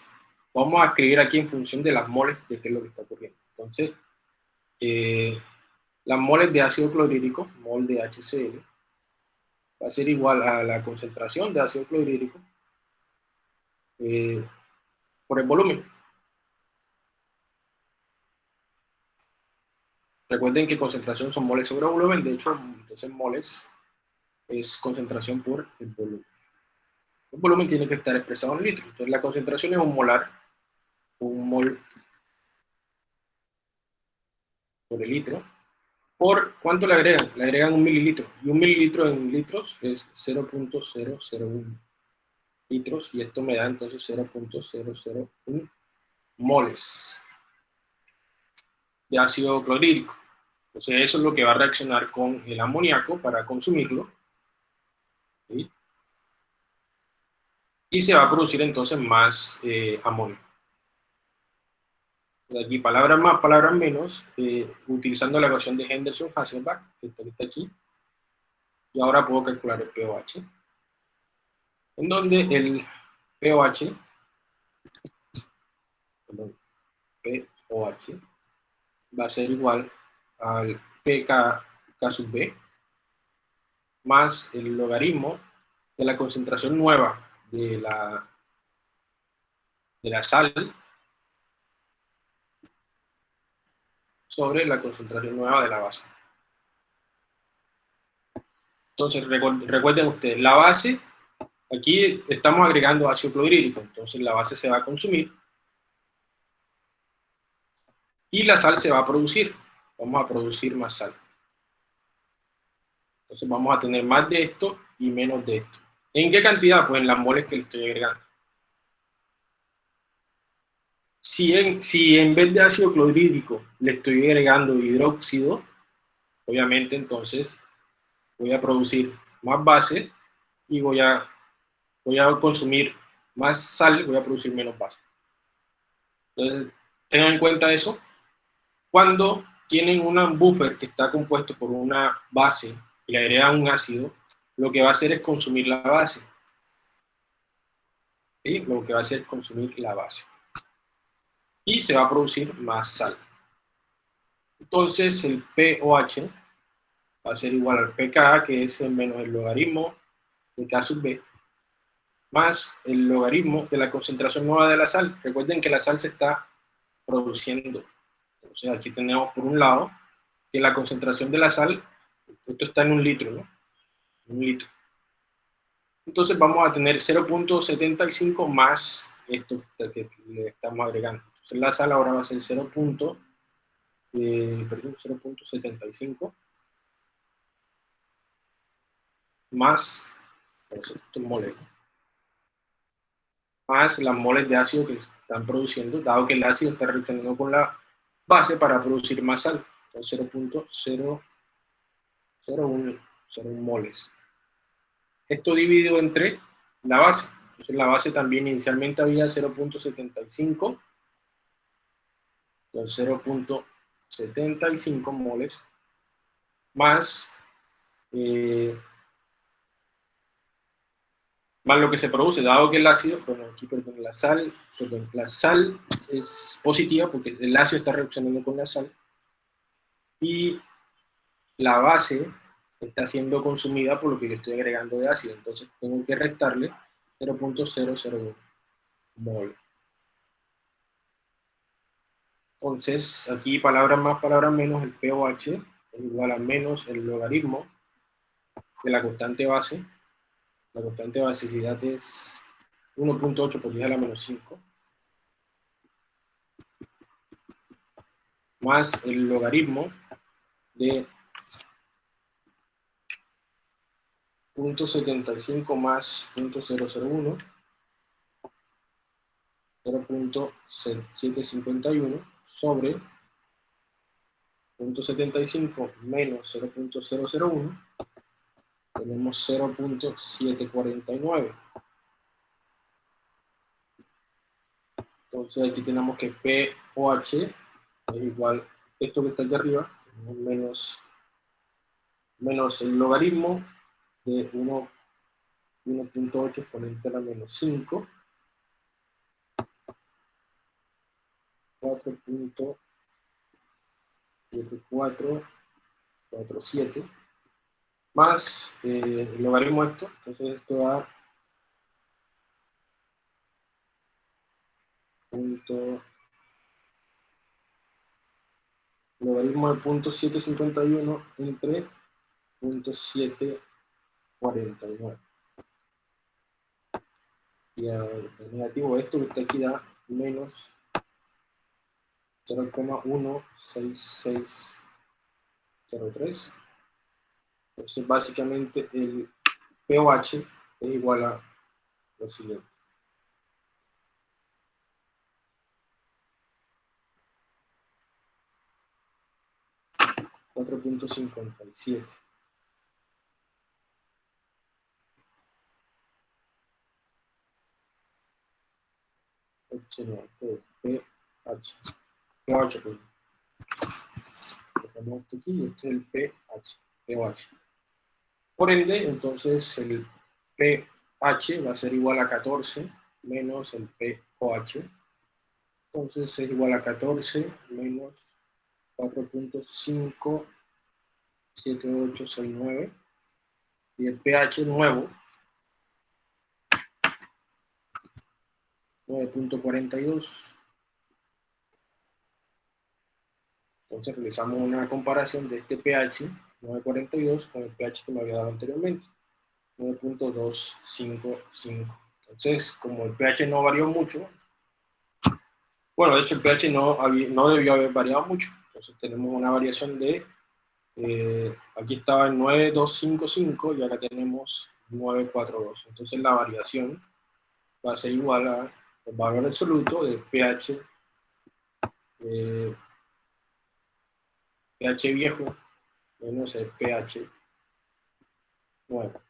Speaker 1: vamos a escribir aquí en función de las moles de qué es lo que está ocurriendo. Entonces, eh, las moles de ácido clorhídrico, mol de HCl, va a ser igual a la concentración de ácido clorhídrico eh, por el volumen. Recuerden que concentración son moles sobre volumen, de hecho, entonces moles es concentración por el volumen. El volumen tiene que estar expresado en litros. Entonces la concentración es un molar, un mol por el litro. ¿Por cuánto le agregan? Le agregan un mililitro. Y un mililitro en litros es 0.001 litros. Y esto me da entonces 0.001 moles de ácido clorhídrico. Entonces eso es lo que va a reaccionar con el amoníaco para consumirlo. y se va a producir entonces más eh, amonio. De aquí palabras más, palabras menos, eh, utilizando la ecuación de Henderson-Hasselbalch, que está aquí, y ahora puedo calcular el pOH, en donde el pOH, POH va a ser igual al PK sub B más el logaritmo de la concentración nueva de la, de la sal sobre la concentración nueva de la base. Entonces, recuerden ustedes, la base, aquí estamos agregando ácido clorhídrico, entonces la base se va a consumir y la sal se va a producir. Vamos a producir más sal. Entonces vamos a tener más de esto y menos de esto. ¿En qué cantidad? Pues en las moles que le estoy agregando. Si en, si en vez de ácido clorhídrico le estoy agregando hidróxido, obviamente entonces voy a producir más base y voy a, voy a consumir más sal, voy a producir menos base. Entonces, tengan en cuenta eso. Cuando tienen un buffer que está compuesto por una base y le agregan un ácido, lo que va a hacer es consumir la base. ¿Sí? Lo que va a hacer es consumir la base. Y se va a producir más sal. Entonces el POH va a ser igual al pKa, que es menos el logaritmo de K sub B, más el logaritmo de la concentración nueva de la sal. Recuerden que la sal se está produciendo. Entonces aquí tenemos por un lado que la concentración de la sal, esto está en un litro, ¿no? Un litro. Entonces vamos a tener 0.75 más esto que le estamos agregando. Entonces la sal ahora va a ser 0.75 eh, más más las moles de ácido que están produciendo, dado que el ácido está reaccionando con la base para producir más sal. Entonces 0.001 moles. Esto dividido entre la base. Entonces la base también inicialmente había 0.75. Entonces 0.75 moles más eh, más lo que se produce, dado que el ácido, bueno, aquí perdón, la sal, perdón, la sal es positiva porque el ácido está reaccionando con la sal, y la base está siendo consumida por lo que yo estoy agregando de ácido, entonces tengo que restarle 0.001 mol. Entonces, aquí palabras más, palabras menos, el pOH es igual a menos el logaritmo de la constante base la constante de basicidad es 1.8 por 10 a la menos 5. Más el logaritmo de 0.75 más 0.001 0.751 sobre 0.75 menos 0.001 tenemos 0.749. Entonces aquí tenemos que POH es igual esto que está aquí arriba, menos, menos el logaritmo de 1.8 exponente a la menos 5. 4.7447 más eh, el logaritmo esto, entonces esto da punto logaritmo de punto 751 entre punto 749 y el negativo de esto que está da menos 0,16603 entonces, básicamente, el pOH es igual a lo siguiente. Cuatro punto cincuenta y siete. Opcional, pH. pH, pues. Este es el pH. Por ende, entonces el pH va a ser igual a 14 menos el pOH. Entonces es igual a 14 menos 4.5, 7869. Y el pH nuevo, 9.42. Entonces realizamos una comparación de este pH 9.42 con el pH que me había dado anteriormente, 9.255. Entonces, como el pH no varió mucho, bueno, de hecho el pH no, no debió haber variado mucho, entonces tenemos una variación de, eh, aquí estaba en 9.255 y ahora tenemos 9.42. Entonces la variación va a ser igual al valor absoluto de pH, eh, pH viejo menos el pH nuevo.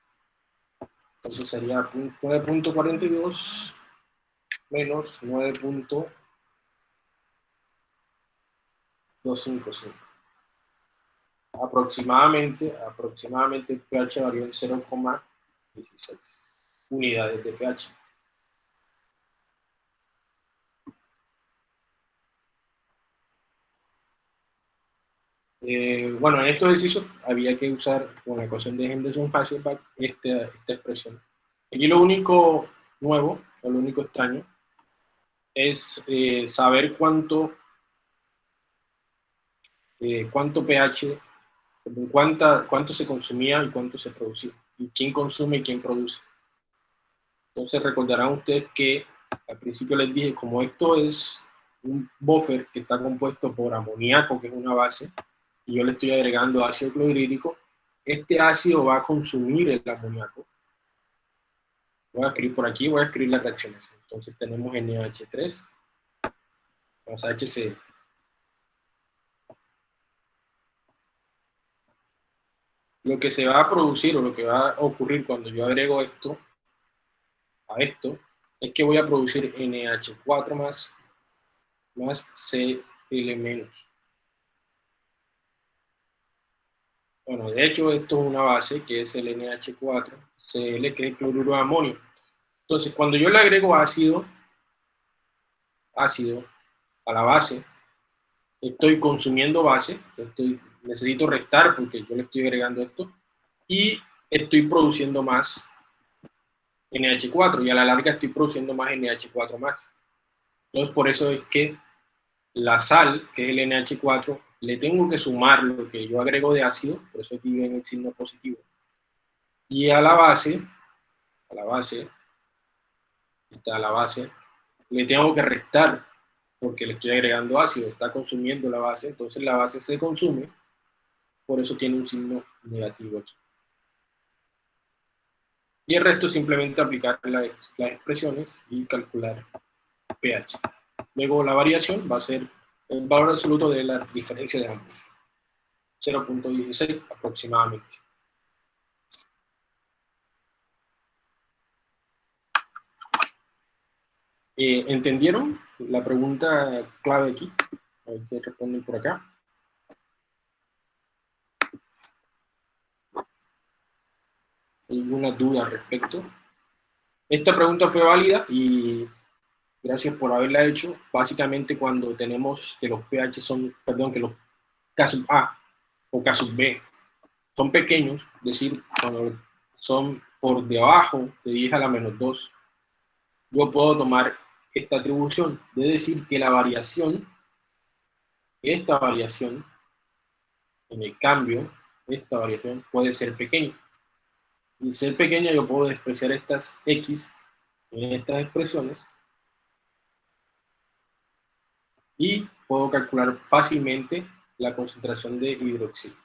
Speaker 1: Entonces sería 9.42 menos 9.255. Aproximadamente, aproximadamente el pH varió en 0,16 unidades de pH. Eh, bueno, en estos ejercicios había que usar con la ecuación de Henderson-Hasselbalch esta, esta expresión. Aquí lo único nuevo, o lo único extraño, es eh, saber cuánto, eh, cuánto pH, cuánta, cuánto se consumía y cuánto se producía, y quién consume y quién produce. Entonces recordarán ustedes que al principio les dije, como esto es un buffer que está compuesto por amoníaco, que es una base, y yo le estoy agregando ácido clorhídrico, este ácido va a consumir el amoníaco. Voy a escribir por aquí, voy a escribir las reacciones. Entonces tenemos NH3 más HCl. Lo que se va a producir o lo que va a ocurrir cuando yo agrego esto a esto es que voy a producir NH4 más, más Cl menos. Bueno, de hecho esto es una base que es el NH4, Cl, que es cloruro de amonio. Entonces, cuando yo le agrego ácido, ácido a la base, estoy consumiendo base, estoy, necesito restar porque yo le estoy agregando esto, y estoy produciendo más NH4, y a la larga estoy produciendo más NH4 más. Entonces, por eso es que la sal, que es el NH4, le tengo que sumar lo que yo agrego de ácido, por eso aquí ven el signo positivo. Y a la base, a la base, está la base, le tengo que restar porque le estoy agregando ácido, está consumiendo la base, entonces la base se consume, por eso tiene un signo negativo aquí. Y el resto simplemente aplicar las expresiones y calcular pH. Luego la variación va a ser el valor absoluto de la diferencia de ambos. 0.16 aproximadamente. Eh, ¿Entendieron la pregunta clave aquí? A ver qué responden por acá. ¿Alguna duda al respecto? Esta pregunta fue válida y Gracias por haberla hecho. Básicamente cuando tenemos que los pH son, perdón, que los casos A o casos B son pequeños, es decir, cuando son por debajo de 10 a la menos 2, yo puedo tomar esta atribución de decir que la variación, esta variación, en el cambio, esta variación puede ser pequeña. Y ser pequeña yo puedo expresar estas X en estas expresiones y puedo calcular fácilmente la concentración de hidroxilo.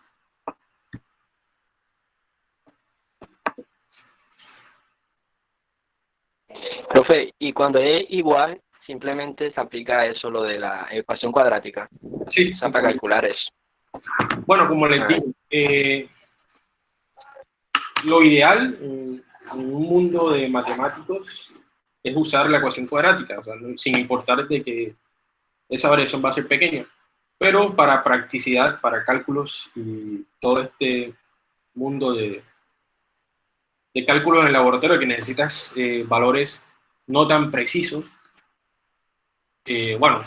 Speaker 3: Profe, y cuando es igual, simplemente se aplica eso, lo de la ecuación cuadrática.
Speaker 1: Sí.
Speaker 3: para calcular eso.
Speaker 1: Bueno, como les digo, eh, lo ideal en, un mundo de matemáticos es usar la ecuación cuadrática, o sea, sin importar de que esa variación va a ser pequeña. Pero para practicidad, para cálculos y todo este mundo de, de cálculos en el laboratorio que necesitas eh, valores no tan precisos, eh, bueno,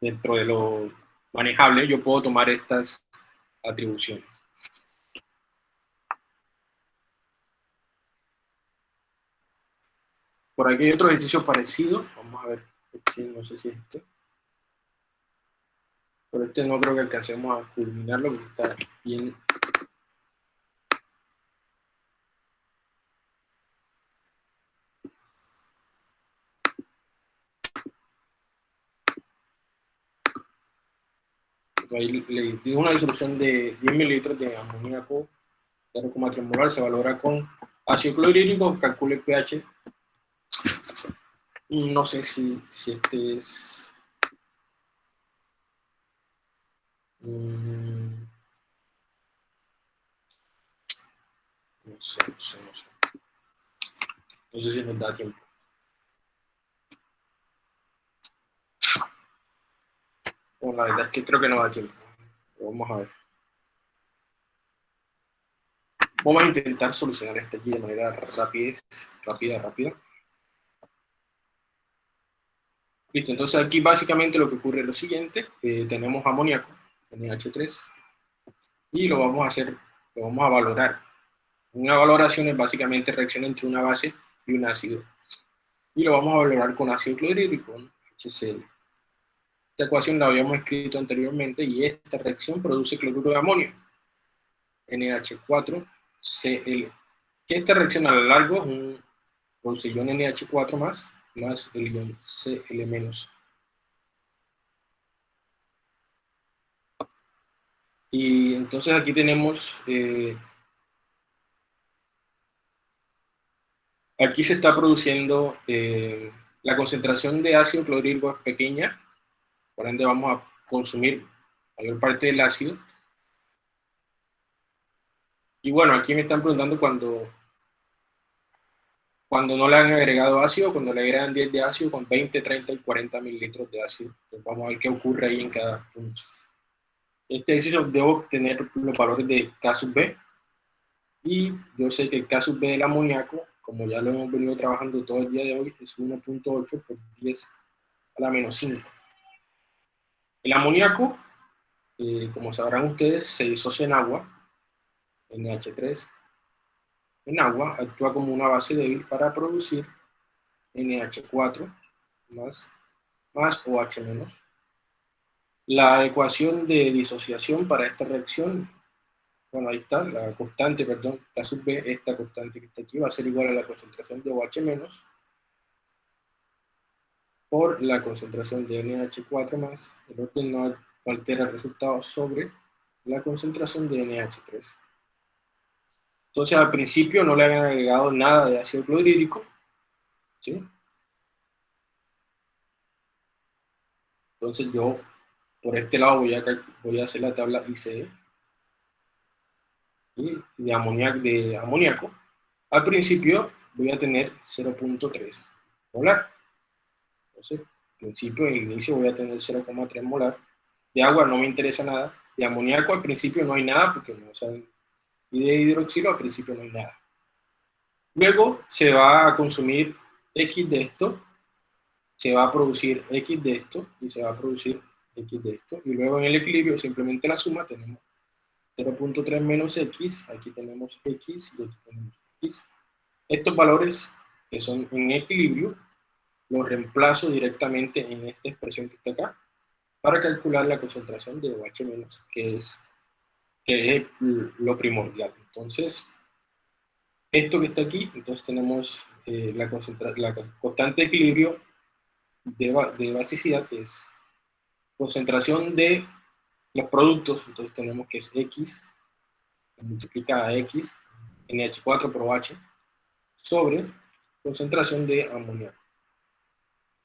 Speaker 1: dentro de lo manejable, yo puedo tomar estas atribuciones. Por aquí hay otro ejercicio parecido. Vamos a ver, no sé si este. Pero este no creo que alcancemos a culminarlo porque está bien ahí le digo una disolución de 10 mililitros de amoníaco 0,3 molar, se valora con ácido clorhídrico, calcule pH. No sé si, si este es... No sé, no sé, no sé. No sé si nos da tiempo. Bueno, la verdad es que creo que no da tiempo. Vamos a ver. Vamos a intentar solucionar este aquí de manera rápida, rápida, rápida. Listo, entonces aquí básicamente lo que ocurre es lo siguiente. Eh, tenemos amoníaco, NH3, y lo vamos a hacer, lo vamos a valorar. Una valoración es básicamente reacción entre una base y un ácido. Y lo vamos a valorar con ácido clorhídrico, HCl. Esta ecuación la habíamos escrito anteriormente y esta reacción produce cloruro de amonio, NH4Cl. Esta reacción a lo largo un produce ion NH4 más, más el ion Cl Y entonces aquí tenemos, eh, aquí se está produciendo, eh, la concentración de ácido clorhídrico es pequeña, por ende vamos a consumir mayor parte del ácido. Y bueno, aquí me están preguntando cuando, cuando no le han agregado ácido, cuando le agregan 10 de ácido con 20, 30 y 40 mililitros de ácido. vamos a ver qué ocurre ahí en cada punto. Este ejercicio debo obtener los valores de K sub B. Y yo sé que el K sub B del amoníaco, como ya lo hemos venido trabajando todo el día de hoy, es 1.8 por 10 a la menos 5. El amoníaco, eh, como sabrán ustedes, se disocia en agua, NH3, en agua, actúa como una base débil para producir NH4 más, más OH menos. La ecuación de disociación para esta reacción, bueno, ahí está, la constante, perdón, K sub B, esta constante que está aquí, va a ser igual a la concentración de OH menos por la concentración de NH4 más, el orden no altera el resultado sobre la concentración de NH3. Entonces al principio no le habían agregado nada de ácido clorhídrico, ¿sí? Entonces yo por este lado voy a, voy a hacer la tabla ICE y de, amoníaco, de amoníaco. Al principio voy a tener 0.3 molar. Entonces, al principio, en inicio voy a tener 0,3 molar. De agua no me interesa nada. De amoníaco al principio no hay nada, porque no saben. Y de hidroxilo al principio no hay nada. Luego se va a consumir X de esto, se va a producir X de esto, y se va a producir X de esto. Y luego en el equilibrio, simplemente la suma, tenemos 0.3 menos X, aquí tenemos X y aquí tenemos X. Estos valores que son en equilibrio lo reemplazo directamente en esta expresión que está acá para calcular la concentración de OH-, que es, que es lo primordial. Entonces, esto que está aquí, entonces tenemos eh, la, la constante de equilibrio de, de basicidad, que es concentración de los productos, entonces tenemos que es X, multiplicada X, NH4 por OH, sobre concentración de amoníaco.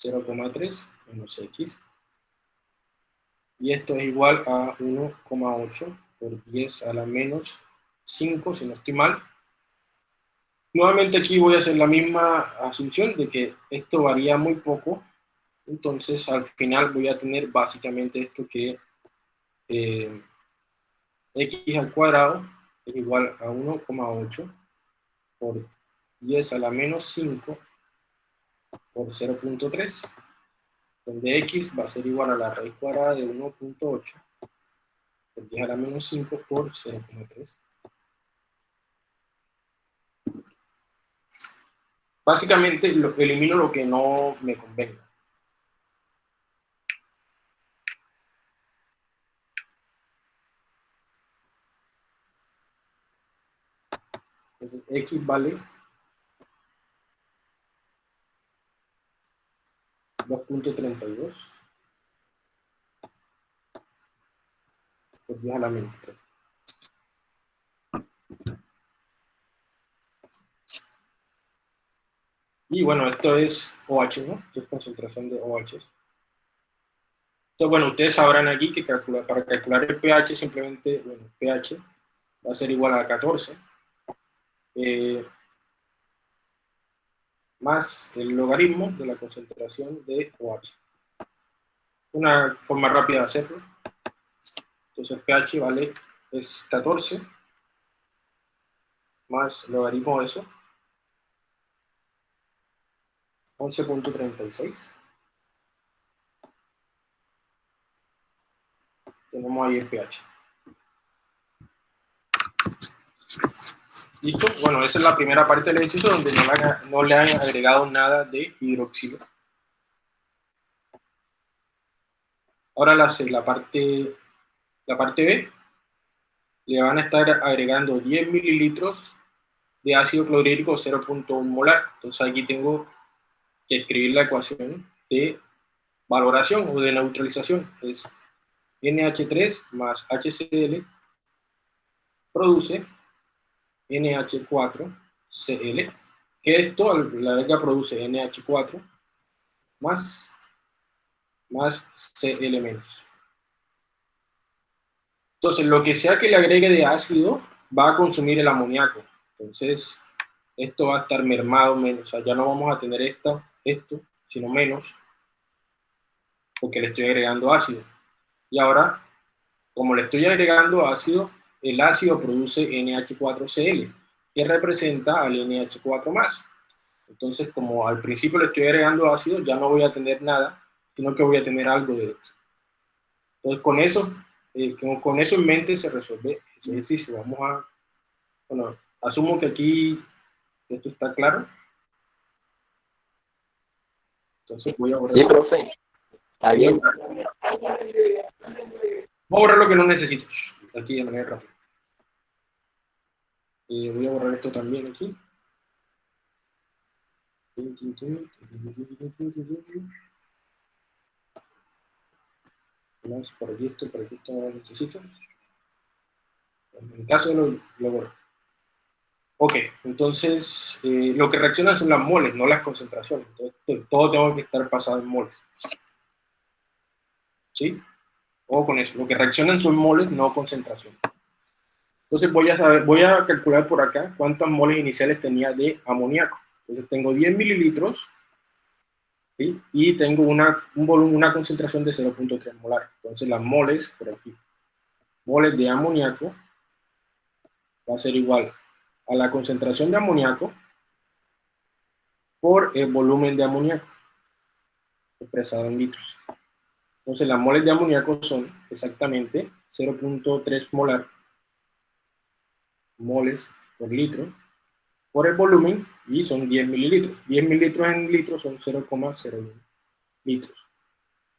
Speaker 1: 0,3 menos x. Y esto es igual a 1,8 por 10 a la menos 5, si no estoy mal. Nuevamente aquí voy a hacer la misma asunción de que esto varía muy poco. Entonces al final voy a tener básicamente esto que eh, x al cuadrado es igual a 1,8 por 10 a la menos 5 por 0.3 donde x va a ser igual a la raíz cuadrada de 1.8 por 10 a la menos 5 por 0.3. Básicamente elimino lo que no me convenga. Entonces, x vale 2.32 por 10 a la menos 3. Y bueno, esto es OH, ¿no? Esto es concentración de OH. Entonces, bueno, ustedes sabrán aquí que para calcular el pH, simplemente, bueno, pH va a ser igual a 14. Eh, más el logaritmo de la concentración de OH. Una forma rápida de hacerlo. Entonces pH vale, es 14 más logaritmo de eso, 11.36. Tenemos ahí el pH. ¿Listo? Bueno, esa es la primera parte del ejercicio donde no le, han, agregado nada de hidroxilo. Ahora la, la, parte, la parte B, le van a estar agregando 10 mililitros de ácido clorhídrico 0.1 molar. Entonces aquí tengo escribir la ecuación de valoración o de neutralización. Es NH3 más HCl produce NH4Cl, que esto, la vez produce NH4 más, más Cl. Entonces, lo que sea que le agregue de ácido va a consumir el amoníaco. Entonces, esto va a estar mermado menos, o sea, ya no vamos a tener esto, esto, sino menos, porque le estoy agregando ácido. Y ahora, como le estoy agregando ácido, el ácido produce NH4Cl, que representa al NH4+. Entonces, como al principio le estoy agregando ácido, ya no voy a tener nada, sino que voy a tener algo de esto. Entonces, con eso, eh, con eso en mente se resuelve ese ejercicio. Vamos a, bueno, asumo que aquí esto está claro. Entonces voy a borrar.
Speaker 3: Sí, profe. Está bien.
Speaker 1: Voy a borrar lo que no necesito. Aquí de manera rápida. Eh, voy a borrar esto también aquí. Vamos por aquí esto, no necesito. En el caso lo, lo borro. Ok, entonces eh, lo que reaccionan son las moles, no las concentraciones. Entonces, todo tengo que estar pasado en moles. ¿Sí? O con eso. Lo que reaccionan son moles, no concentración. Entonces voy a, saber, voy a calcular por acá cuántas moles iniciales tenía de amoníaco. Entonces tengo 10 mililitros ¿sí? y tengo una, un volumen, una concentración de 0.3 molar. Entonces las moles, por aquí, moles de amoníaco va a ser igual a la concentración de amoníaco por el volumen de amoníaco expresado en litros. Entonces las moles de amoníaco son exactamente 0.3 molar moles por litro por el volumen y son 10 mililitros. 10 mililitros en litros son 0,01 litros.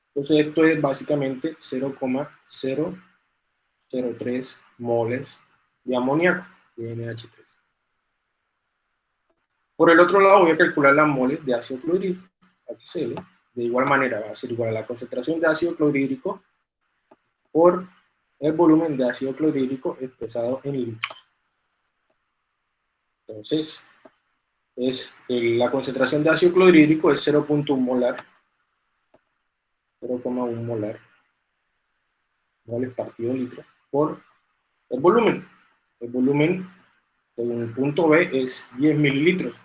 Speaker 1: Entonces esto es básicamente 0,003 moles de amoníaco, de NH3. Por el otro lado voy a calcular las moles de ácido clorhídrico, HCl. De igual manera va a ser igual a la concentración de ácido clorhídrico por el volumen de ácido clorhídrico expresado en litros. Entonces, es la concentración de ácido clorhídrico es 0.1 molar, 0,1 molar, moles partido litro, por el volumen. El volumen, según el punto B, es 10 mililitros.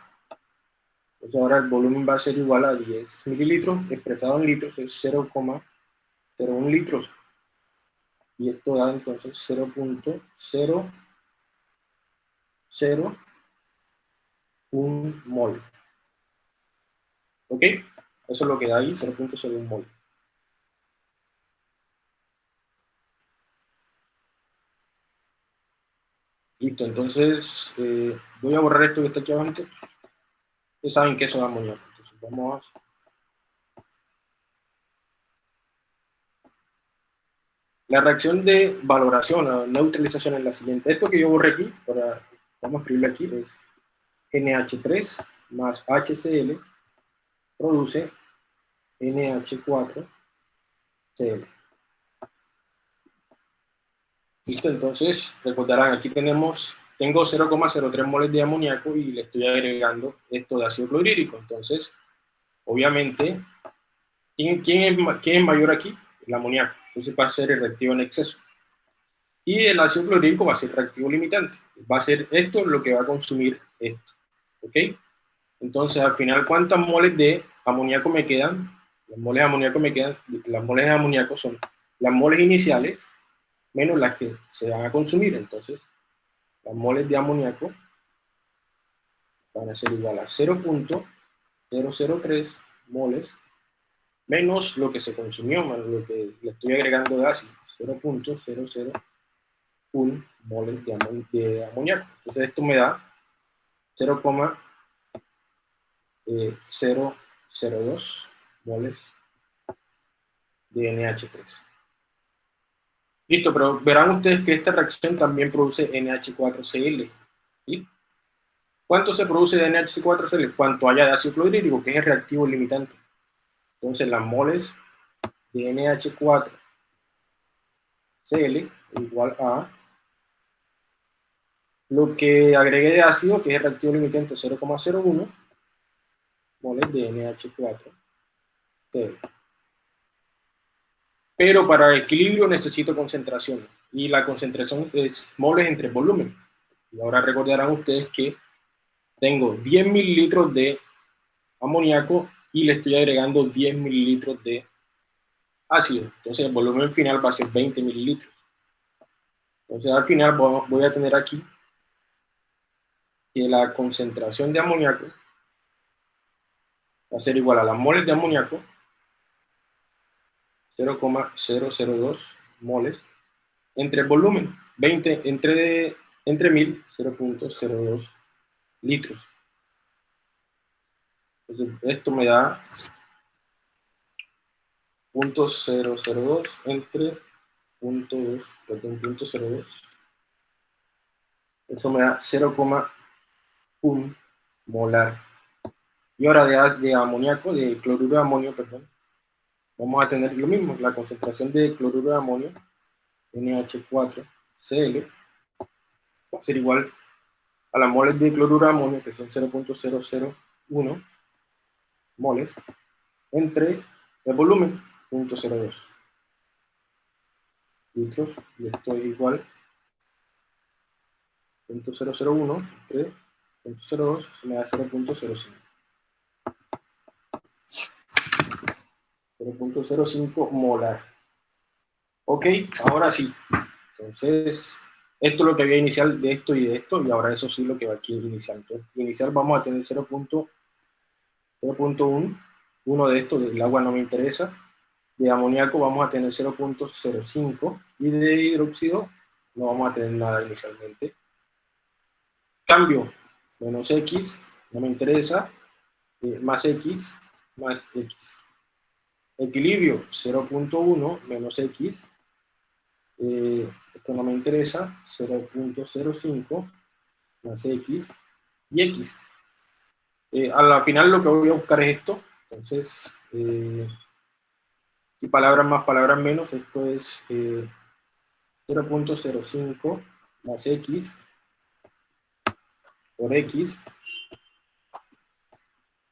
Speaker 1: Entonces ahora el volumen va a ser igual a 10 mililitros, expresado en litros es 0,01 litros. Y esto da entonces 0.001 mol. ¿Ok? Eso es lo que da ahí, 0.01 mol. Listo, entonces eh, voy a borrar esto que está aquí abajo. Ustedes saben que eso da amoníaco. Entonces vamos a... La reacción de valoración o neutralización es la siguiente. Esto que yo borré aquí, vamos a escribirlo aquí, es NH3 más HCl produce NH4Cl. Listo, entonces, recordarán, aquí tenemos, tengo 0,03 moles de amoníaco y le estoy agregando esto de ácido clorhídrico. Entonces, obviamente, ¿quién, es, quién mayor aquí? El amoníaco. Entonces va a ser el reactivo en exceso. Y el ácido clorhídrico va a ser reactivo limitante. Va a ser esto lo que va a consumir esto. ¿Ok? Entonces, al final, ¿cuántas moles de amoníaco me quedan? Las moles de amoníaco me quedan, las moles de amoníaco son las moles iniciales menos las que se van a consumir. Entonces, las moles de amoníaco van a ser igual a 0.003 moles menos lo que se consumió, más lo que le estoy agregando de ácido, 0.001 moles de, amoníaco. Entonces esto me da 0,002 eh, moles de NH3. Listo, pero verán ustedes que esta reacción también produce NH4Cl. ¿Cuánto se produce de NH4Cl? Cuanto haya de ácido clorhídrico, que es el reactivo limitante. Entonces las moles de NH4Cl igual a lo que agregué de ácido, que es el reactivo limitante 0,01 moles de NH4Cl. Pero para el equilibrio necesito concentración, y la concentración es moles entre volumen. Y ahora recordarán ustedes que tengo 10 mililitros de amoníaco y le estoy agregando 10 mililitros de ácido. Entonces el volumen final va a ser 20 mililitros. Entonces al final voy a tener aquí que la concentración de amoníaco va a ser igual a las moles de amoníaco 0,002 moles entre el volumen 20 entre entre 1000 0.02 litros entonces, esto me da 0.002 entre 0.2, perdón, 0.02. Eso me da 0,1 molar. Y ahora de, de amoníaco, de cloruro de amonio, perdón, vamos a tener lo mismo, la concentración de cloruro de amonio, NH4Cl, va a ser igual a las moles de cloruro de amonio, que son 0.001 moles entre el volumen, 0.02 litros, y esto es igual 0.001 entre 0.02 se me da 0.05. 0.05 molar. Ok, ahora sí. Entonces, esto es lo que había inicial de esto y de esto, y ahora eso sí lo que va aquí inicial. Entonces, inicial vamos a tener 0.05 0.1, uno de estos, del agua no me interesa, de amoníaco vamos a tener 0.05 y de hidróxido no vamos a tener nada inicialmente. Cambio, menos X, no me interesa, eh, más X, más X. Equilibrio, 0.1 menos X, eh, esto no me interesa, 0.05 más X y X. Eh, a la final lo que voy a buscar es esto. Entonces, eh, y palabras más, palabras menos, esto es 0.05 eh, más x por x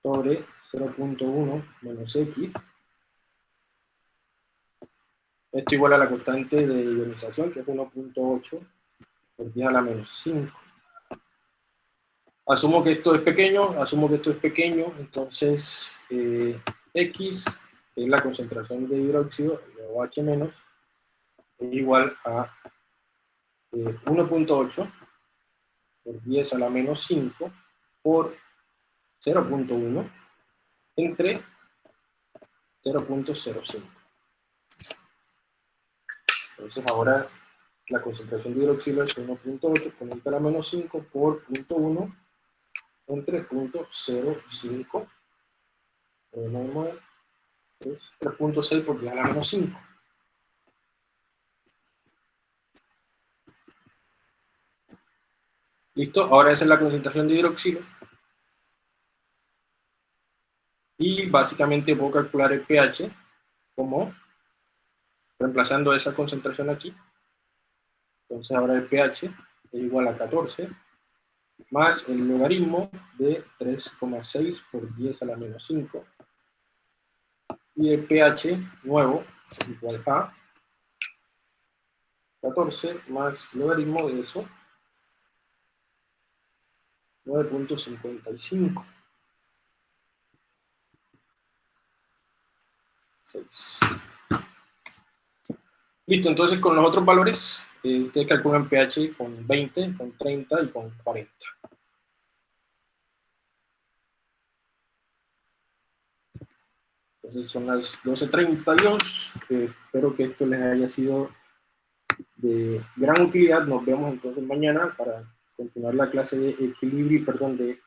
Speaker 1: sobre 0.1 menos x. Esto igual a la constante de ionización, que es 1.8 por 10 a la menos 5. Asumo que esto es pequeño, asumo que esto es pequeño, entonces eh, X, es la concentración de hidróxido, o H menos, es igual a 1.8 eh, por 10 a la menos 5 por 0.1 entre 0.05. Entonces ahora la concentración de hidroxilo es 1.8 exponente a la menos 5 por 0.1 entre 0.05 es 3.6 por 10 a la menos 5. ¿Listo? Ahora esa es la concentración de hidroxilo. Y básicamente puedo calcular el pH como reemplazando esa concentración aquí. Entonces ahora el pH es igual a 14 más el logaritmo de 3,6 por 10 a la menos 5 y el pH nuevo igual a 14 más logaritmo de eso 9.55 Listo, entonces con los otros valores, eh, ustedes calculan pH con 20, con 30 y con 40. Entonces son las 12.32. Eh, espero que esto les haya sido de gran utilidad. Nos vemos entonces mañana para continuar la clase de equilibrio, perdón, de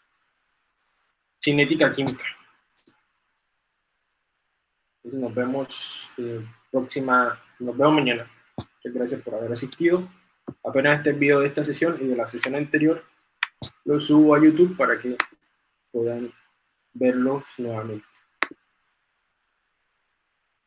Speaker 1: cinética química. Nos vemos eh, próxima, nos vemos mañana. Muchas gracias por haber asistido. Apenas este video de esta sesión y de la sesión anterior lo subo a YouTube para que puedan verlos nuevamente.